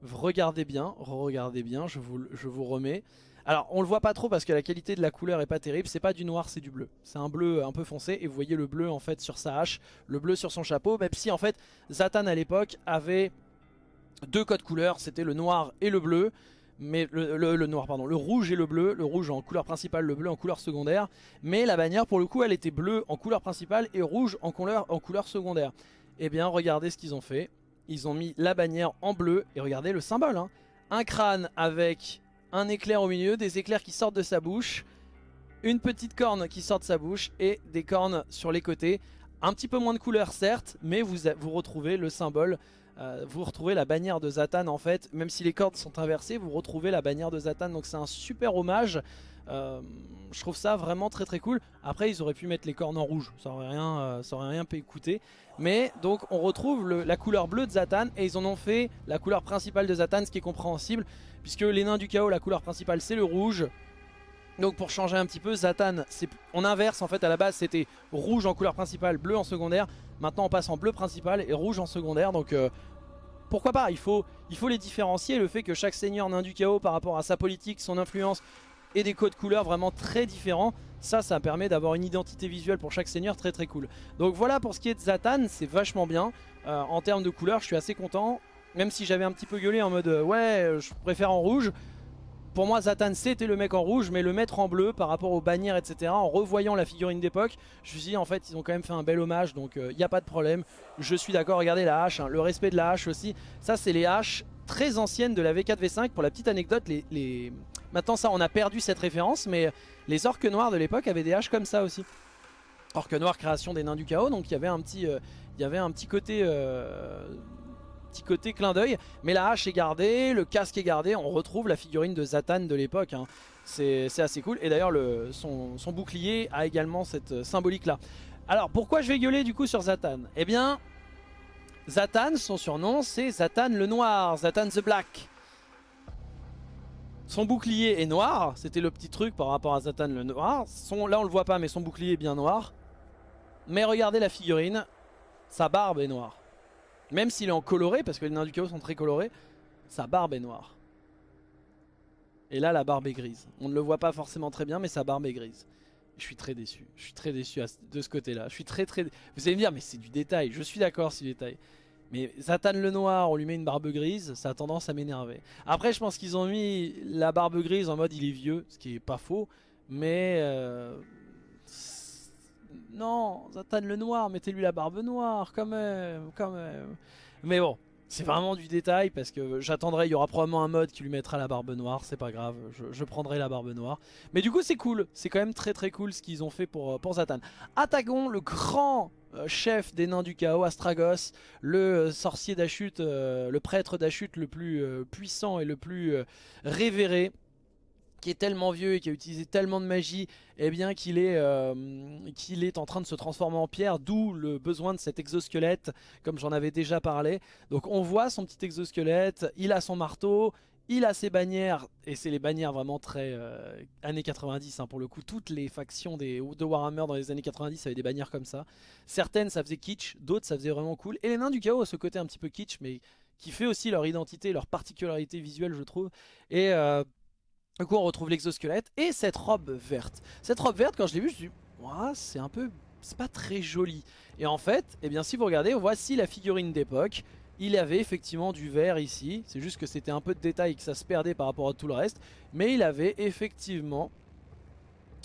Regardez bien, regardez bien, je vous, remets. Alors on le voit pas trop parce que la qualité de la couleur est pas terrible, c'est pas du noir c'est du bleu. C'est un bleu un peu foncé et vous voyez le bleu en fait sur sa hache, le bleu sur son chapeau, même si en fait Zatan à l'époque avait deux codes couleurs, c'était le noir et le bleu. Mais le, noir pardon, le rouge et le bleu, le rouge en couleur principale, le bleu en couleur secondaire. Mais la bannière pour le coup elle était bleue en couleur principale et rouge en couleur, en couleur secondaire. Eh bien regardez ce qu'ils ont fait ils ont mis la bannière en bleu. Et regardez le symbole. Hein. Un crâne avec un éclair au milieu, des éclairs qui sortent de sa bouche, une petite corne qui sort de sa bouche et des cornes sur les côtés. Un petit peu moins de couleur certes, mais vous, vous retrouvez le symbole, euh, vous retrouvez la bannière de Zatan en fait. Même si les cordes sont inversées, vous retrouvez la bannière de Zatan. Donc c'est un super hommage. Euh, je trouve ça vraiment très très cool. Après ils auraient pu mettre les cornes en rouge, ça aurait rien, euh, ça aurait rien pu écouter. Mais donc on retrouve la couleur bleue de Zatan et ils en ont fait la couleur principale de Zatan, ce qui est compréhensible. Puisque les nains du chaos, la couleur principale c'est le rouge. Donc pour changer un petit peu, Zatan, on inverse en fait à la base c'était rouge en couleur principale, bleu en secondaire. Maintenant on passe en bleu principal et rouge en secondaire. Donc euh, pourquoi pas? Il faut, les différencier. Le fait que chaque seigneur nain du chaos par rapport à sa politique, son influence et des codes couleurs vraiment très différents. Ça, ça permet d'avoir une identité visuelle pour chaque seigneur très très cool. Donc voilà pour ce qui est de Zatan, c'est vachement bien. Euh, en termes de couleurs, je suis assez content. Même si j'avais un petit peu gueulé en mode euh, ouais, je préfère en rouge. Pour moi, Zatan c'était le mec en rouge, mais le mettre en bleu par rapport aux bannières, etc. En revoyant la figurine d'époque, je me suis dit en fait, ils ont quand même fait un bel hommage, donc il euh, n'y a pas de problème. Je suis d'accord, regardez la hache, hein, le respect de la hache aussi. Ça, c'est les haches très anciennes de la V4, V5. Pour la petite anecdote, les, Maintenant ça on a perdu cette référence mais les orques noirs de l'époque avaient des haches comme ça aussi. Orques noirs création des nains du chaos donc il y avait un petit, euh, y avait un petit côté... Euh, petit côté clin d'œil mais la hache est gardée, le casque est gardé on retrouve la figurine de Zatan de l'époque hein. c'est assez cool et d'ailleurs son, bouclier a également cette euh, symbolique là alors pourquoi je vais gueuler du coup sur Zatan Eh bien Zatan son surnom c'est Zatan le noir, Zatan the black son bouclier est noir, c'était le petit truc par rapport à Zatan le noir. Son, là on le voit pas mais son bouclier est bien noir. Mais regardez la figurine, sa barbe est noire. Même s'il est en coloré, parce que les nains du chaos sont très colorés, sa barbe est noire. Et là la barbe est grise. On ne le voit pas forcément très bien mais sa barbe est grise. Je suis très déçu, je suis très déçu de ce côté là. Je suis très très... Vous allez me dire mais c'est du détail, je suis d'accord c'est du détail. Mais Zatan le noir, on lui met une barbe grise, ça a tendance à m'énerver. Après, je pense qu'ils ont mis la barbe grise en mode il est vieux, ce qui est pas faux. Mais... Euh, non, Zatan le noir, mettez-lui la barbe noire, quand même, quand même. Mais bon, C'est vraiment du détail parce que j'attendrai, il y aura probablement un mode qui lui mettra la barbe noire, c'est pas grave, je, prendrai la barbe noire. Mais du coup c'est cool, c'est quand même très très cool ce qu'ils ont fait pour, euh, pour Zatan. Attagon, le grand euh, chef des nains du chaos, Astragos, le euh, sorcier d'Achut, le prêtre d'Achut le plus puissant et le plus révéré qui est tellement vieux et qui a utilisé tellement de magie, eh bien qu'il est, euh, qu'il est en train de se transformer en pierre, d'où le besoin de cet exosquelette, comme j'en avais déjà parlé. Donc on voit son petit exosquelette, il a son marteau, il a ses bannières, et c'est les bannières vraiment très euh, années 90 hein, pour le coup. Toutes les factions des, de Warhammer dans les années 90 avaient des bannières comme ça. Certaines ça faisait kitsch, d'autres ça faisait vraiment cool. Et les nains du chaos ce côté un petit peu kitsch, mais qui fait aussi leur identité, leur particularité visuelle je trouve. Et... Euh, du coup on retrouve l'exosquelette et cette robe verte. Cette robe verte quand je l'ai vue je me suis dit c'est un peu, c'est pas très joli. Et en fait, eh bien si vous regardez, voici la figurine d'époque. Il avait effectivement du vert ici, c'est juste que c'était un peu de détail que ça se perdait par rapport à tout le reste. Mais il avait effectivement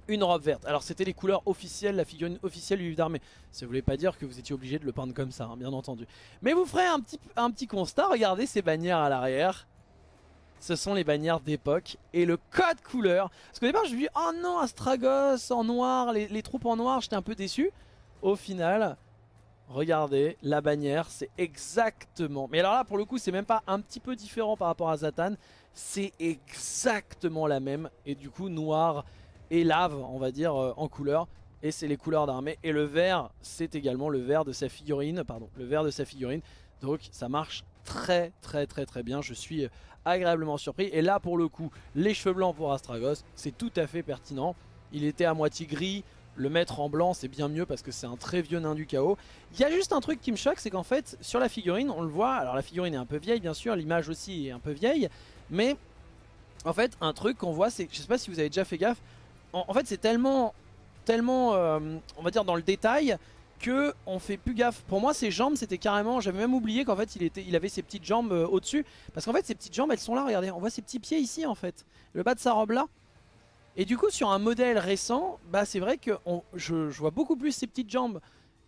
une robe verte. Alors c'était les couleurs officielles, la figurine officielle du livre d'armée. Ça voulait pas dire que vous étiez obligé de le peindre comme ça, hein, bien entendu. Mais vous ferez un petit, un petit constat, regardez ces bannières à l'arrière ce sont les bannières d'époque et le code couleur. Parce qu'au départ je me suis dit, oh non, Astragos en noir, les, troupes en noir, j'étais un peu déçu. Au final, regardez, la bannière, c'est exactement... Mais alors là, pour le coup, c'est même pas un petit peu différent par rapport à Zatan. C'est exactement la même. Et du coup, noir et lave, on va dire, euh, en couleur. Et c'est les couleurs d'armée. Et le vert, c'est également le vert de sa figurine. Pardon, le vert de sa figurine. Donc ça marche très très très très bien. Je suis agréablement surpris. Et là pour le coup, les cheveux blancs pour Astragos, c'est tout à fait pertinent. Il était à moitié gris, le mettre en blanc c'est bien mieux parce que c'est un très vieux nain du chaos. Il y a juste un truc qui me choque, c'est qu'en fait sur la figurine, on le voit, alors la figurine est un peu vieille bien sûr, l'image aussi est un peu vieille, mais en fait un truc qu'on voit c'est, je sais pas si vous avez déjà fait gaffe, en, fait c'est tellement, tellement euh, on va dire dans le détail, on fait plus gaffe. Pour moi ses jambes c'était carrément, j'avais même oublié qu'en fait il, était, il avait ses petites jambes euh, au dessus. Parce qu'en fait ses petites jambes elles sont là, regardez, on voit ses petits pieds ici en fait. Le bas de sa robe là. Et du coup sur un modèle récent, bah c'est vrai que je, je, vois beaucoup plus ses petites jambes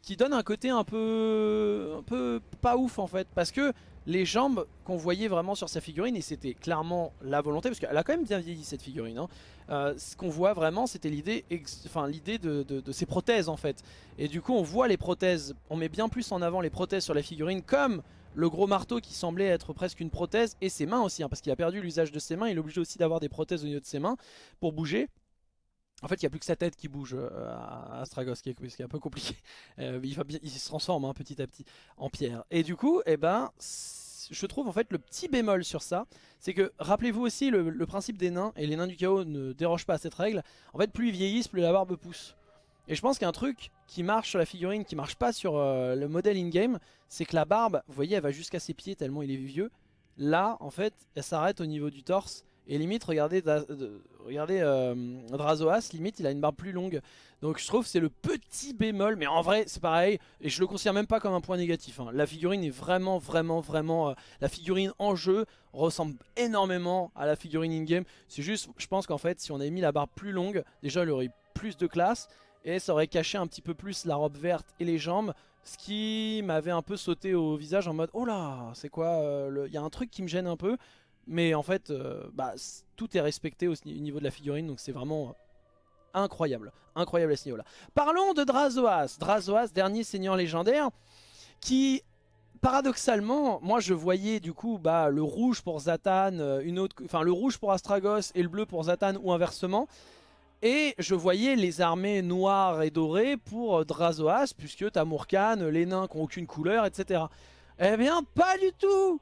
qui donnent un côté un peu, un peu pas ouf en fait. Parce que les jambes qu'on voyait vraiment sur sa figurine, et c'était clairement la volonté, parce qu'elle a quand même bien vieilli cette figurine, hein. euh, ce qu'on voit vraiment c'était l'idée enfin, l'idée de, de, ses prothèses en fait. Et du coup on voit les prothèses, on met bien plus en avant les prothèses sur la figurine, comme le gros marteau qui semblait être presque une prothèse, et ses mains aussi, hein, parce qu'il a perdu l'usage de ses mains, il est obligé aussi d'avoir des prothèses au niveau de ses mains pour bouger. En fait, il n'y a plus que sa tête qui bouge euh, à Astragos, qui est, un peu compliqué. Euh, il, se transforme hein, petit à petit en pierre. Et du coup, eh ben, je trouve en fait le petit bémol sur ça, c'est que rappelez-vous aussi le, principe des nains, et les nains du chaos ne dérogent pas à cette règle. En fait, plus ils vieillissent, plus la barbe pousse. Et je pense qu'un truc qui marche sur la figurine, qui marche pas sur euh, le modèle in-game, c'est que la barbe, vous voyez, elle va jusqu'à ses pieds tellement il est vieux. Là, en fait, elle s'arrête au niveau du torse. Et limite, regardez, regardez euh, Drazoas, limite, il a une barbe plus longue. Donc je trouve c'est le petit bémol, mais en vrai, c'est pareil. Et je le considère même pas comme un point négatif. Hein. La figurine est vraiment, vraiment, vraiment... Euh, la figurine en jeu ressemble énormément à la figurine in-game. C'est juste, je pense qu'en fait, si on avait mis la barbe plus longue, déjà, elle aurait plus de classe. Et ça aurait caché un petit peu plus la robe verte et les jambes. Ce qui m'avait un peu sauté au visage en mode, oh là, c'est quoi euh, Il y a un truc qui me gêne un peu. Mais en fait, euh, bah, tout est respecté au niveau de la figurine, donc c'est vraiment euh, incroyable. Incroyable à ce niveau-là. Parlons de Drazoas. Drazoas, dernier seigneur légendaire, qui paradoxalement, moi je voyais du coup bah, le rouge pour Zatan, euh, une autre, enfin le rouge pour Astragos et le bleu pour Zatan ou inversement. Et je voyais les armées noires et dorées pour Drazoas, puisque t'as les nains qui n'ont aucune couleur, etc. Eh bien, pas du tout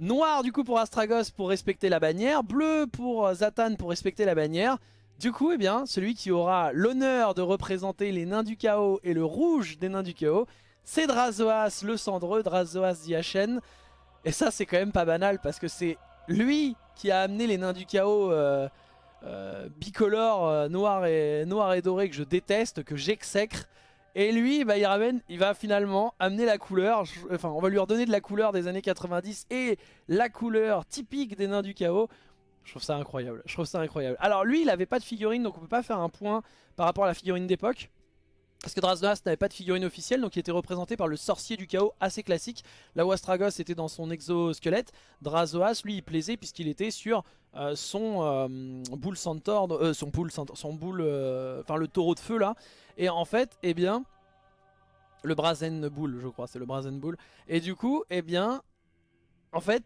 Noir du coup pour Astragos pour respecter la bannière. Bleu pour euh, Zatan pour respecter la bannière. Du coup, eh bien, celui qui aura l'honneur de représenter les nains du chaos et le rouge des nains du chaos, c'est Drazoas le cendreux, Drazoas Diachen. Et ça, c'est quand même pas banal parce que c'est lui qui a amené les nains du chaos euh, euh, bicolores, noir, et, noir et doré que je déteste, que j'exècre. Et lui, bah, il va finalement amener la couleur, enfin on va lui redonner de la couleur des années 90 et la couleur typique des nains du chaos. Je trouve ça incroyable, je trouve ça incroyable. Alors lui, il avait pas de figurine, donc on peut pas faire un point par rapport à la figurine d'époque. Parce que Drasnoas n'avait pas de figurine officielle, donc il était représenté par le sorcier du chaos assez classique. Là où Astragos était dans son exosquelette, Drazoas, lui, il plaisait puisqu'il était sur euh, son euh, boule centaure, euh, son boule, son boule, enfin le taureau de feu là. Et en fait, eh bien, le Brazen Bull, je crois, c'est le Brazen Bull. Et du coup, eh bien, en fait,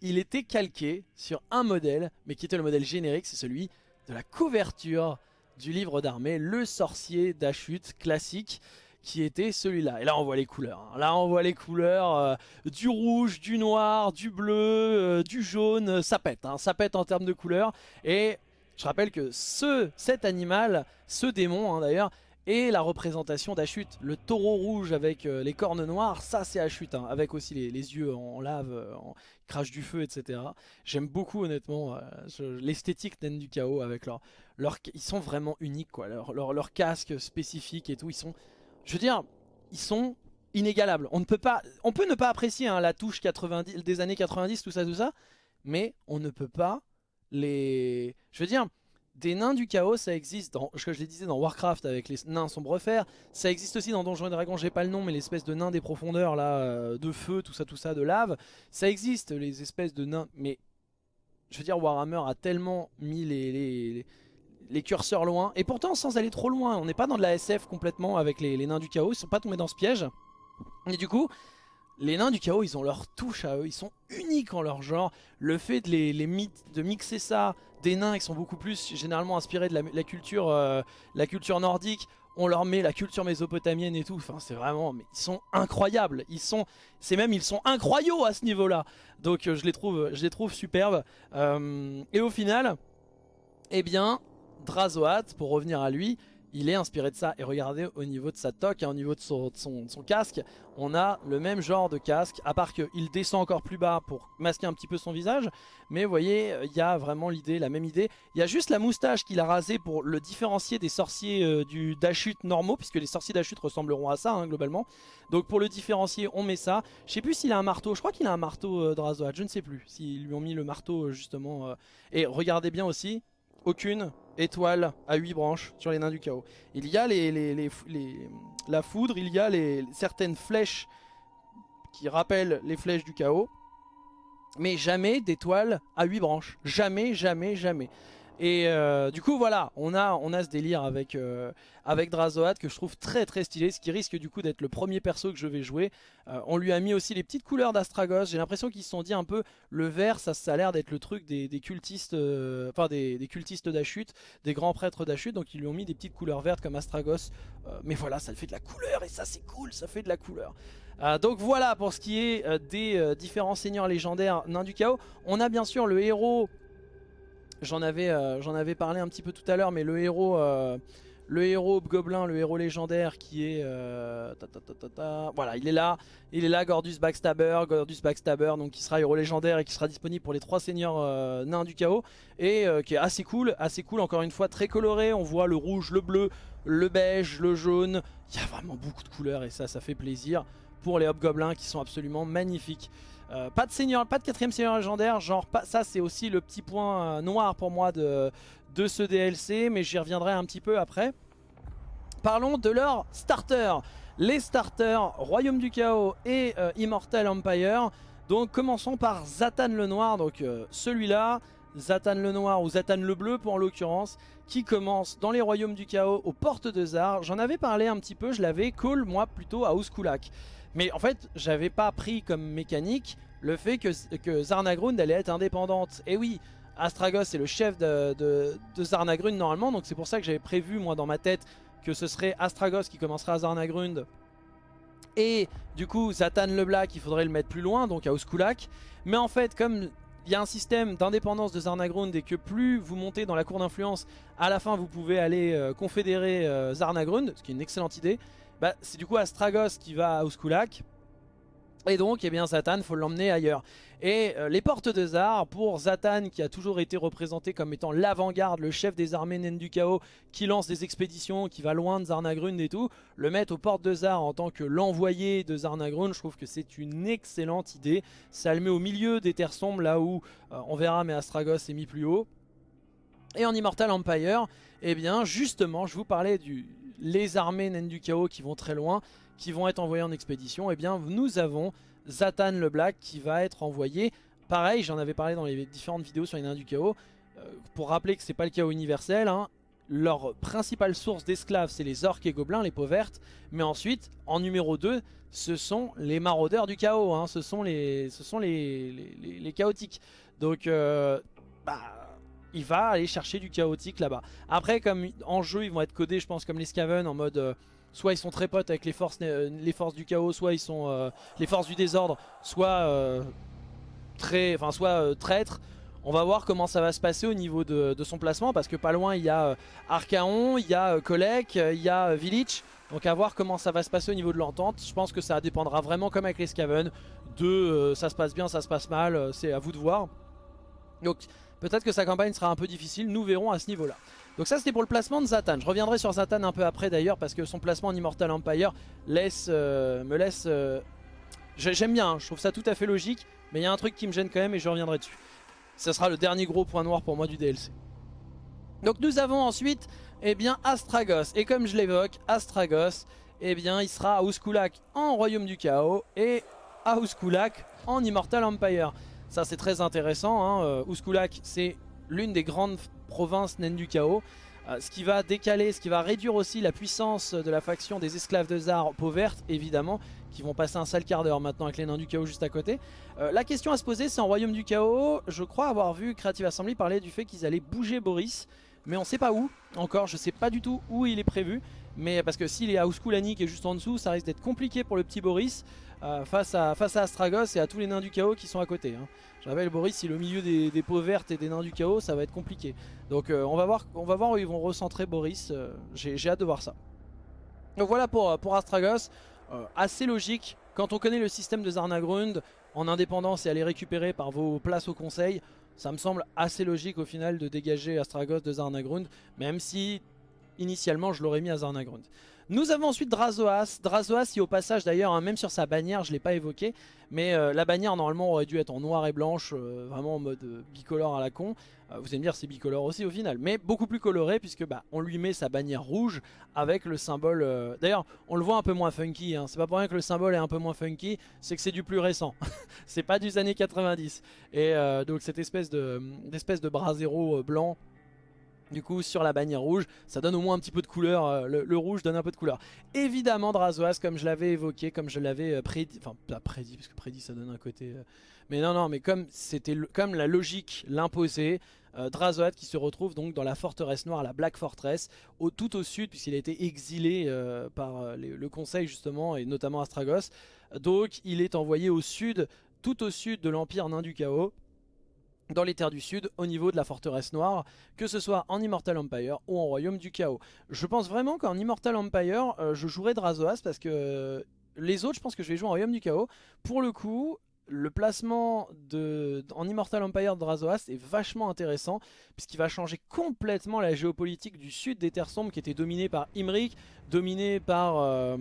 il était calqué sur un modèle, mais qui était le modèle générique, c'est celui de la couverture du livre d'armée, le sorcier d'Achut classique qui était celui-là. Et là on voit les couleurs. Hein. Là on voit les couleurs euh, du rouge, du noir, du bleu, euh, du jaune. Ça pète, hein. ça pète en termes de couleurs. Et je rappelle que ce, cet animal, ce démon hein, d'ailleurs, est la représentation d'Achut. Le taureau rouge avec euh, les cornes noires, ça c'est Achut, avec aussi les, yeux en lave, en crache du feu, etc. J'aime beaucoup honnêtement l'esthétique d'En du Chaos avec leur, ils sont vraiment uniques quoi, leur, leur, casque spécifique et tout, ils sont, je veux dire, ils sont inégalables. On ne peut pas, on peut ne pas apprécier hein, la touche 90, des années 90, tout ça, tout ça, mais on ne peut pas les, je veux dire, des nains du chaos, ça existe, dans, je les disais dans Warcraft avec les nains sombrefer, ça existe aussi dans Donjons et Dragons, j'ai pas le nom, mais l'espèce de nains des profondeurs là, euh, de feu, tout ça, tout ça, de lave, ça existe, les espèces de nains, mais je veux dire, Warhammer a tellement mis les les curseurs loin. Et pourtant sans aller trop loin, on n'est pas dans de la SF complètement avec les, nains du chaos, ils sont pas tombés dans ce piège. Et du coup, les nains du chaos, ils ont leur touche à eux, ils sont uniques en leur genre. Le fait de, les, de mixer ça, des nains qui sont beaucoup plus généralement inspirés de la, culture, euh, la culture nordique, on leur met la culture mésopotamienne et tout, enfin c'est vraiment, mais ils sont incroyables, ils sont, c'est même, ils sont incroyaux à ce niveau-là. Donc euh, je les trouve, je les trouve superbes. Euh, et au final, eh bien, Drazoat, pour revenir à lui, il est inspiré de ça. Et regardez au niveau de sa toque, au niveau de son, casque, on a le même genre de casque, à part qu'il descend encore plus bas pour masquer un petit peu son visage. Mais vous voyez, il y a vraiment l'idée, la même idée. Il y a juste la moustache qu'il a rasée pour le différencier des sorciers euh, du d'Achut normaux, puisque les sorciers d'Achut ressembleront à ça, hein, globalement. Donc pour le différencier, on met ça. Je sais plus s'il a un marteau, je crois qu'il a un marteau euh, je ne sais plus s'ils lui ont mis le marteau euh, justement. Et regardez bien aussi, aucune étoile à 8 branches sur les nains du chaos. Il y a les, la foudre, il y a certaines flèches qui rappellent les flèches du chaos. Mais jamais d'étoile à 8 branches. Jamais, jamais, jamais. Et euh, du coup voilà, on a, on a ce délire avec, euh, avec Drazoat que je trouve très très stylé, ce qui risque du coup d'être le premier perso que je vais jouer. Euh, on lui a mis aussi les petites couleurs d'Astragos, j'ai l'impression qu'ils se sont dit un peu, le vert ça, ça a l'air d'être le truc des, cultistes, enfin des, des, cultistes d'Achut, des grands prêtres d'Achut, donc ils lui ont mis des petites couleurs vertes comme Astragos. mais voilà, ça fait de la couleur et ça c'est cool, ça fait de la couleur. donc voilà pour ce qui est des différents seigneurs légendaires nains du chaos. On a bien sûr le héros J'en avais, euh, parlé un petit peu tout à l'heure, mais le héros, euh, le héros gobelin, le héros légendaire qui est, euh, voilà, il est là, il est là, Gordus Backstabber, Gordus Backstabber, donc qui sera héros légendaire et qui sera disponible pour les trois seigneurs nains du chaos et qui est assez cool, assez cool, encore une fois très coloré. On voit le rouge, le bleu, le beige, le jaune. Il y a vraiment beaucoup de couleurs et ça, ça fait plaisir pour les hobgoblins qui sont absolument magnifiques. Euh, pas de seigneur, pas de quatrième seigneur légendaire, genre pas, ça c'est aussi le petit point euh, noir pour moi de, de ce DLC, mais j'y reviendrai un petit peu après. Parlons de leurs starters. Les starters Royaume du Chaos et euh, Immortal Empire. Donc commençons par Zatan le Noir, donc celui-là, Zatan le Noir ou Zatan le Bleu pour en l'occurrence, qui commence dans les Royaumes du Chaos aux portes de Zar. J'en avais parlé un petit peu, je l'avais call moi plutôt à Ouskulak. Mais en fait, j'avais pas pris comme mécanique le fait que, que Zarnagrund allait être indépendante. Et oui, Astragos est le chef de, de, Zarnagrund normalement, donc c'est pour ça que j'avais prévu moi dans ma tête que ce serait Astragos qui commencerait à Zarnagrund. Et du coup, Zatan le Black, il faudrait le mettre plus loin, donc à Oskulak. Mais en fait, comme il y a un système d'indépendance de Zarnagrund et que plus vous montez dans la cour d'influence, à la fin vous pouvez aller euh, confédérer euh, Zarnagrund, ce qui est une excellente idée. Bah, c'est du coup Astragos qui va à Ouskulak. Et donc, eh bien, Zatan, faut l'emmener ailleurs. Et euh, les portes de Zar, pour Zatan, qui a toujours été représenté comme étant l'avant-garde, le chef des armées naines du chaos, qui lance des expéditions, qui va loin de Zarnagrund et tout, le mettre aux portes de Zar en tant que l'envoyé de Zarnagrund, je trouve que c'est une excellente idée. Ça le met au milieu des terres sombres, là où, euh, on verra, mais Astragos est mis plus haut. Et en Immortal Empire, eh bien, justement, je vous parlais du, les armées naines du chaos qui vont très loin, qui vont être envoyées en expédition, et eh bien nous avons Zatan le Black qui va être envoyé. Pareil, j'en avais parlé dans les différentes vidéos sur les nains du chaos, euh, pour rappeler que c'est pas le chaos universel, hein, leur principale source d'esclaves c'est les orques et gobelins, les peaux vertes, mais ensuite en numéro 2 ce sont les maraudeurs du chaos, hein. ce sont les, chaotiques. Donc euh, bah, il va aller chercher du chaotique là-bas. Après comme en jeu ils vont être codés je pense comme les Skaven en mode... Euh, soit ils sont très potes avec les forces, forces du chaos, soit ils sont les forces du désordre, soit très, enfin soit traîtres. On va voir comment ça va se passer au niveau de, son placement parce que pas loin il y a euh, Archaon, il y a Kolek, euh, il y a euh, Village. Donc à voir comment ça va se passer au niveau de l'entente. Je pense que ça dépendra vraiment comme avec les Skaven. De ça se passe bien, ça se passe mal, c'est à vous de voir. Donc peut-être que sa campagne sera un peu difficile, nous verrons à ce niveau-là. Donc ça c'était pour le placement de Zatan. Je reviendrai sur Zatan un peu après d'ailleurs parce que son placement en Immortal Empire laisse, me laisse... J'aime bien, hein. je trouve ça tout à fait logique. Mais il y a un truc qui me gêne quand même et je reviendrai dessus. Ce sera le dernier gros point noir pour moi du DLC. Donc nous avons ensuite eh bien, Astragos. Et comme je l'évoque, Astragos, eh bien, il sera à Ouskulak en Royaume du Chaos et à Ouskulak en Immortal Empire. Ça c'est très intéressant. Hein. Euh, c'est l'une des grandes provinces naines du chaos. Euh, ce qui va décaler, ce qui va réduire aussi la puissance de la faction des esclaves de Zar peau verte évidemment qui vont passer un sale quart d'heure maintenant avec les nains du chaos juste à côté. Euh, la question à se poser c'est en royaume du chaos, je crois avoir vu Creative Assembly parler du fait qu'ils allaient bouger Boris, mais on sait pas où encore, je sais pas du tout où il est prévu, mais parce que s'il est à Ouskulani qui est juste en dessous, ça risque d'être compliqué pour le petit Boris euh, face, à, Astragos et à tous les nains du chaos qui sont à côté. Hein. Je rappelle Boris, est au milieu des, peaux vertes et des nains du chaos, ça va être compliqué. Donc euh, on, va voir, où ils vont recentrer Boris, j'ai hâte de voir ça. Donc voilà pour, Astragos. Euh, assez logique. Quand on connaît le système de Zarnagrund, en indépendance et aller récupérer par vos places au conseil, ça me semble assez logique au final de dégager Astragos de Zarnagrund, même si initialement je l'aurais mis à Zarnagrund. Nous avons ensuite Drazoas. Drazoas, qui au passage d'ailleurs, hein, même sur sa bannière, je ne l'ai pas évoqué, mais euh, la bannière normalement aurait dû être en noir et blanche, euh, vraiment en mode euh, bicolore à la con. vous allez me dire c'est bicolore aussi au final, mais beaucoup plus coloré puisque bah, on lui met sa bannière rouge avec le symbole... D'ailleurs, on le voit un peu moins funky, hein. c'est pas pour rien que le symbole est un peu moins funky, c'est que c'est du plus récent. c'est pas des années 90. Et donc cette espèce de, de brasero blanc du coup sur la bannière rouge, ça donne au moins un petit peu de couleur, euh, le, rouge donne un peu de couleur. Évidemment Drazoas comme je l'avais évoqué, comme je l'avais euh, prédit, enfin pas prédit parce que prédit ça donne un côté... Euh, mais non non mais comme c'était comme la logique l'imposait, Drazoat qui se retrouve donc dans la forteresse noire, la Black Fortress, tout au sud puisqu'il a été exilé par le conseil justement et notamment Astragos. Donc il est envoyé au sud, tout au sud de l'Empire Nain du Chaos dans les terres du sud au niveau de la forteresse noire, que ce soit en Immortal Empire ou en Royaume du Chaos. Je pense vraiment qu'en Immortal Empire, euh, je jouerai Drazoas parce que les autres, je pense que je vais jouer en Royaume du Chaos. Pour le coup, le placement de, en Immortal Empire de Drazoas est vachement intéressant puisqu'il va changer complètement la géopolitique du sud des terres sombres qui était dominée par Imrik, dominée par euh,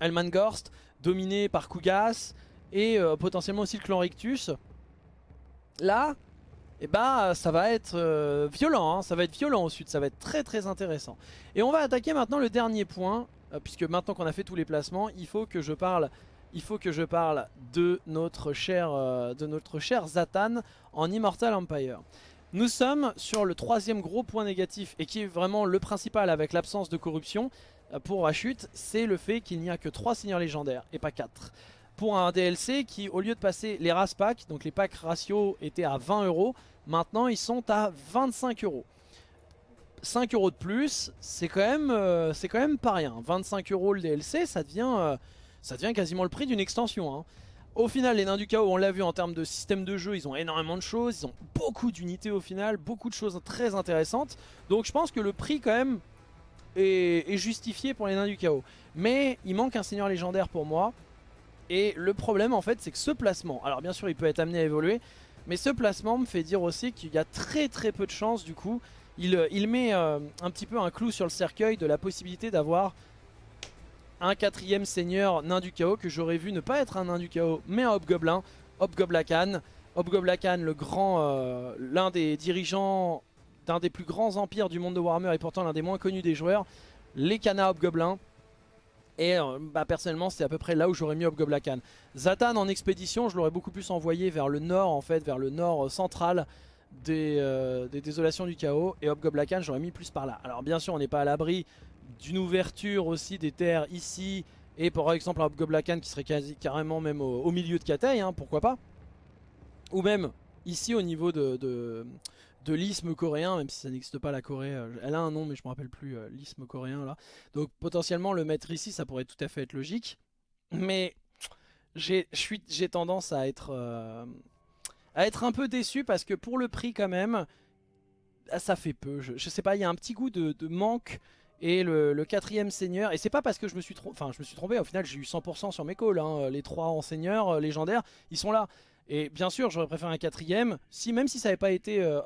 Elmangorst, dominée par Kugas et euh, potentiellement aussi le clan Rictus. Là, et eh bah ben, ça va être euh, violent, hein. ça va être violent au sud, ça va être très très intéressant. Et on va attaquer maintenant le dernier point, euh, puisque maintenant qu'on a fait tous les placements, il faut que je parle, de notre cher, euh, de notre cher Zatan en Immortal Empire. Nous sommes sur le troisième gros point négatif et qui est vraiment le principal avec l'absence de corruption pour chute, c'est le fait qu'il n'y a que 3 seigneurs légendaires et pas 4 pour un DLC qui, au lieu de passer les race packs, donc les packs ratio étaient à 20 euros, maintenant ils sont à 25 euros. 5 euros de plus, c'est quand, même, euh, pas rien. 25 euros le DLC, ça devient, euh, ça devient quasiment le prix d'une extension. Hein. Au final, les Nains du Chaos, on l'a vu en termes de système de jeu, ils ont énormément de choses, ils ont beaucoup d'unités au final, beaucoup de choses très intéressantes. Donc je pense que le prix quand même est justifié pour les Nains du Chaos. Mais il manque un seigneur légendaire pour moi. Et le problème en fait c'est que ce placement, alors bien sûr il peut être amené à évoluer, mais ce placement me fait dire aussi qu'il y a très très peu de chances du coup. Il, euh, met euh, un petit peu un clou sur le cercueil de la possibilité d'avoir un quatrième seigneur nain du chaos que j'aurais vu ne pas être un nain du chaos mais un hobgoblin, Hobgoblacan. Hobgoblacan le grand, euh, l'un des dirigeants d'un des plus grands empires du monde de Warhammer et pourtant l'un des moins connus des joueurs les Kana Hobgoblins. Et euh, bah, personnellement c'est à peu près là où j'aurais mis Hobgoblacan. Zatan en expédition je l'aurais beaucoup plus envoyé vers le nord en fait, vers le nord central des, des désolations du chaos. Et Hobgoblacan j'aurais mis plus par là. Alors bien sûr on n'est pas à l'abri d'une ouverture aussi des terres ici. Et par exemple un Hobgoblacan qui serait carrément même au, milieu de Katei, hein, pourquoi pas. Ou même ici au niveau de, l'isthme coréen, même si ça n'existe pas la Corée, euh, elle a un nom mais je me rappelle plus, euh, l'isthme coréen là. Donc potentiellement le mettre ici ça pourrait tout à fait être logique. Mais j'ai tendance à être, euh, à être un peu déçu parce que pour le prix quand même, ah, ça fait peu. Je, sais pas, il y a un petit goût de, manque. Et le, quatrième seigneur, et c'est pas parce que je me suis trompé, enfin je me suis trompé, au final j'ai eu 100% sur mes calls, hein. les trois enseigneurs légendaires, ils sont là. Et bien sûr, j'aurais préféré un quatrième. Si, même si ça n'avait pas été euh,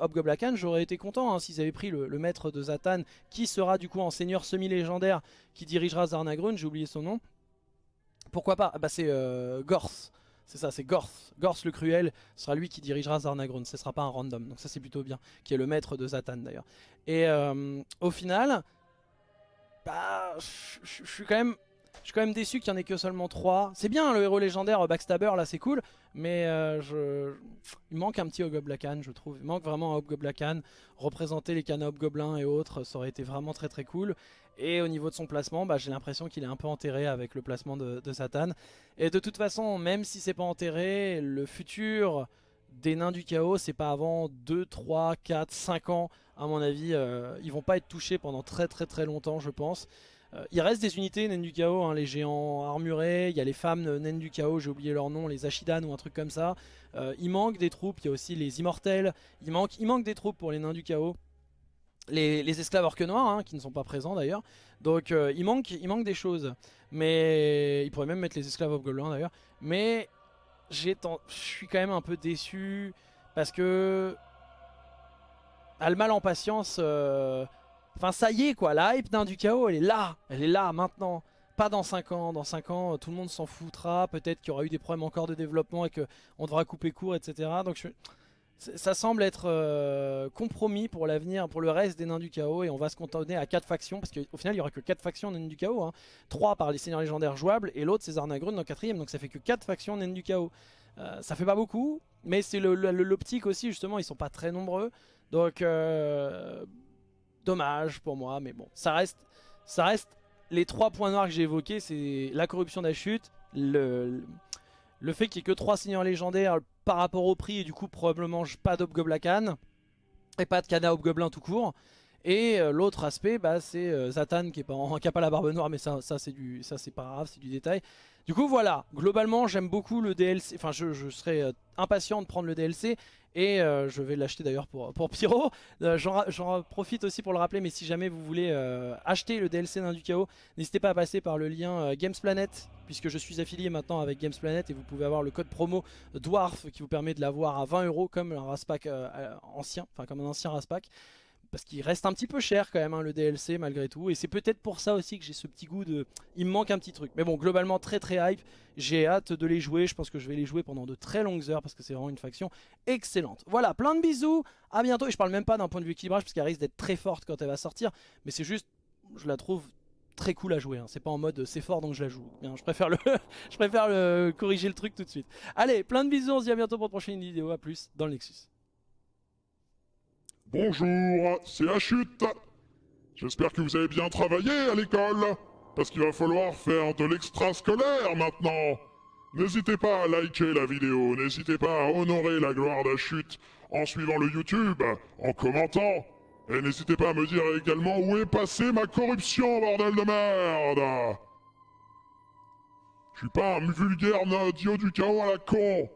j'aurais été content hein, s'ils avaient pris le, maître de Zatan, qui sera du coup en seigneur semi-légendaire, qui dirigera Zarnagrun, j'ai oublié son nom. Pourquoi pas? Ah Bah c'est euh, Gorth. C'est ça, c'est Gorth. Gorth le cruel sera lui qui dirigera Zarnagrun. Ce sera pas un random. Donc ça c'est plutôt bien. Qui est le maître de Zatan d'ailleurs. Et euh, au final, bah, je suis quand même suis quand même déçu qu'il n'y en ait que seulement 3. C'est bien le héros légendaire Backstabber là c'est cool. Mais euh, je... il manque un petit Hobgoblacan je trouve. Il manque vraiment un Hobgoblacan. Représenter les canaux Hobgoblins et autres ça aurait été vraiment très très cool. Et au niveau de son placement bah, j'ai l'impression qu'il est un peu enterré avec le placement de, Satan. Et de toute façon même si c'est pas enterré le futur des nains du chaos c'est pas avant 2, 3, 4, 5 ans à mon avis. Euh, ils vont pas être touchés pendant très très très longtemps je pense. Euh, il reste des unités naines du chaos, les géants armurés, il y a les femmes naines du chaos, j'ai oublié leur nom, les Ashidan ou un truc comme ça. Euh, il manque des troupes, il y a aussi les immortels, il manque, des troupes pour les nains du chaos. Les, esclaves orques noirs, hein, qui ne sont pas présents d'ailleurs. Donc euh, il, manque, des choses. Mais il pourrait même mettre les esclaves hobgoblins d'ailleurs. Mais je suis quand même un peu déçu parce que... A en patience... Enfin ça y est quoi, la hype d'un du chaos elle est là, elle est là maintenant. Pas dans 5 ans, dans 5 ans tout le monde s'en foutra, peut-être qu'il y aura eu des problèmes encore de développement et qu'on devra couper court etc. Donc ça semble être euh, compromis pour l'avenir, pour le reste des nains du chaos et on va se contenter à 4 factions parce qu'au final il n'y aura que 4 factions nains du chaos. Hein. 3 par les seigneurs légendaires jouables et l'autre c'est Zarnagrun dans 4ème donc ça fait que 4 factions nains du chaos. Euh, ça fait pas beaucoup mais c'est l'optique aussi justement, ils sont pas très nombreux. Donc euh, dommage pour moi, mais bon, ça reste, ça reste les trois points noirs que j'ai évoqués, c'est la corruption d'Achute, le, le fait qu'il n'y ait que trois seigneurs légendaires par rapport au prix, et du coup probablement pas d'Obgoblacan, et pas de Kana Hobgoblin tout court, et euh, l'autre aspect, bah, c'est euh, Zatan qui, est pas la barbe noire, mais ça, ça c'est pas grave, c'est du détail. Du coup voilà, globalement j'aime beaucoup le DLC, enfin je, je serais euh, impatient de prendre le DLC et je vais l'acheter d'ailleurs pour, pour Pyro. J'en profite aussi pour le rappeler, mais si jamais vous voulez acheter le DLC d'un du chaos, n'hésitez pas à passer par le lien Gamesplanet, puisque je suis affilié maintenant avec Gamesplanet et vous pouvez avoir le code promo Dwarf qui vous permet de l'avoir à 20 euros comme un Raspack ancien, enfin comme un ancien Raspack parce qu'il reste un petit peu cher quand même hein, le DLC malgré tout. Et c'est peut-être pour ça aussi que j'ai ce petit goût de il me manque un petit truc. Mais bon globalement très très hype. J'ai hâte de les jouer. Je pense que je vais les jouer pendant de très longues heures parce que c'est vraiment une faction excellente. Voilà plein de bisous. À bientôt. Et je parle même pas d'un point de vue équilibrage parce qu'elle risque d'être très forte quand elle va sortir. Mais c'est juste je la trouve très cool à jouer hein. c'est pas en mode c'est fort donc je la joue. Bien, je préfère le je préfère le corriger le truc tout de suite. Allez plein de bisous. On se dit à bientôt pour une prochaine vidéo. À plus dans le Nexus Bonjour, c'est Achute. J'espère que vous avez bien travaillé à l'école, parce qu'il va falloir faire de l'extrascolaire maintenant. N'hésitez pas à liker la vidéo, n'hésitez pas à honorer la gloire d'Achute en suivant le YouTube, en commentant. Et n'hésitez pas à me dire également où est passée ma corruption, bordel de merde Je suis pas un vulgaire dieu du chaos à la con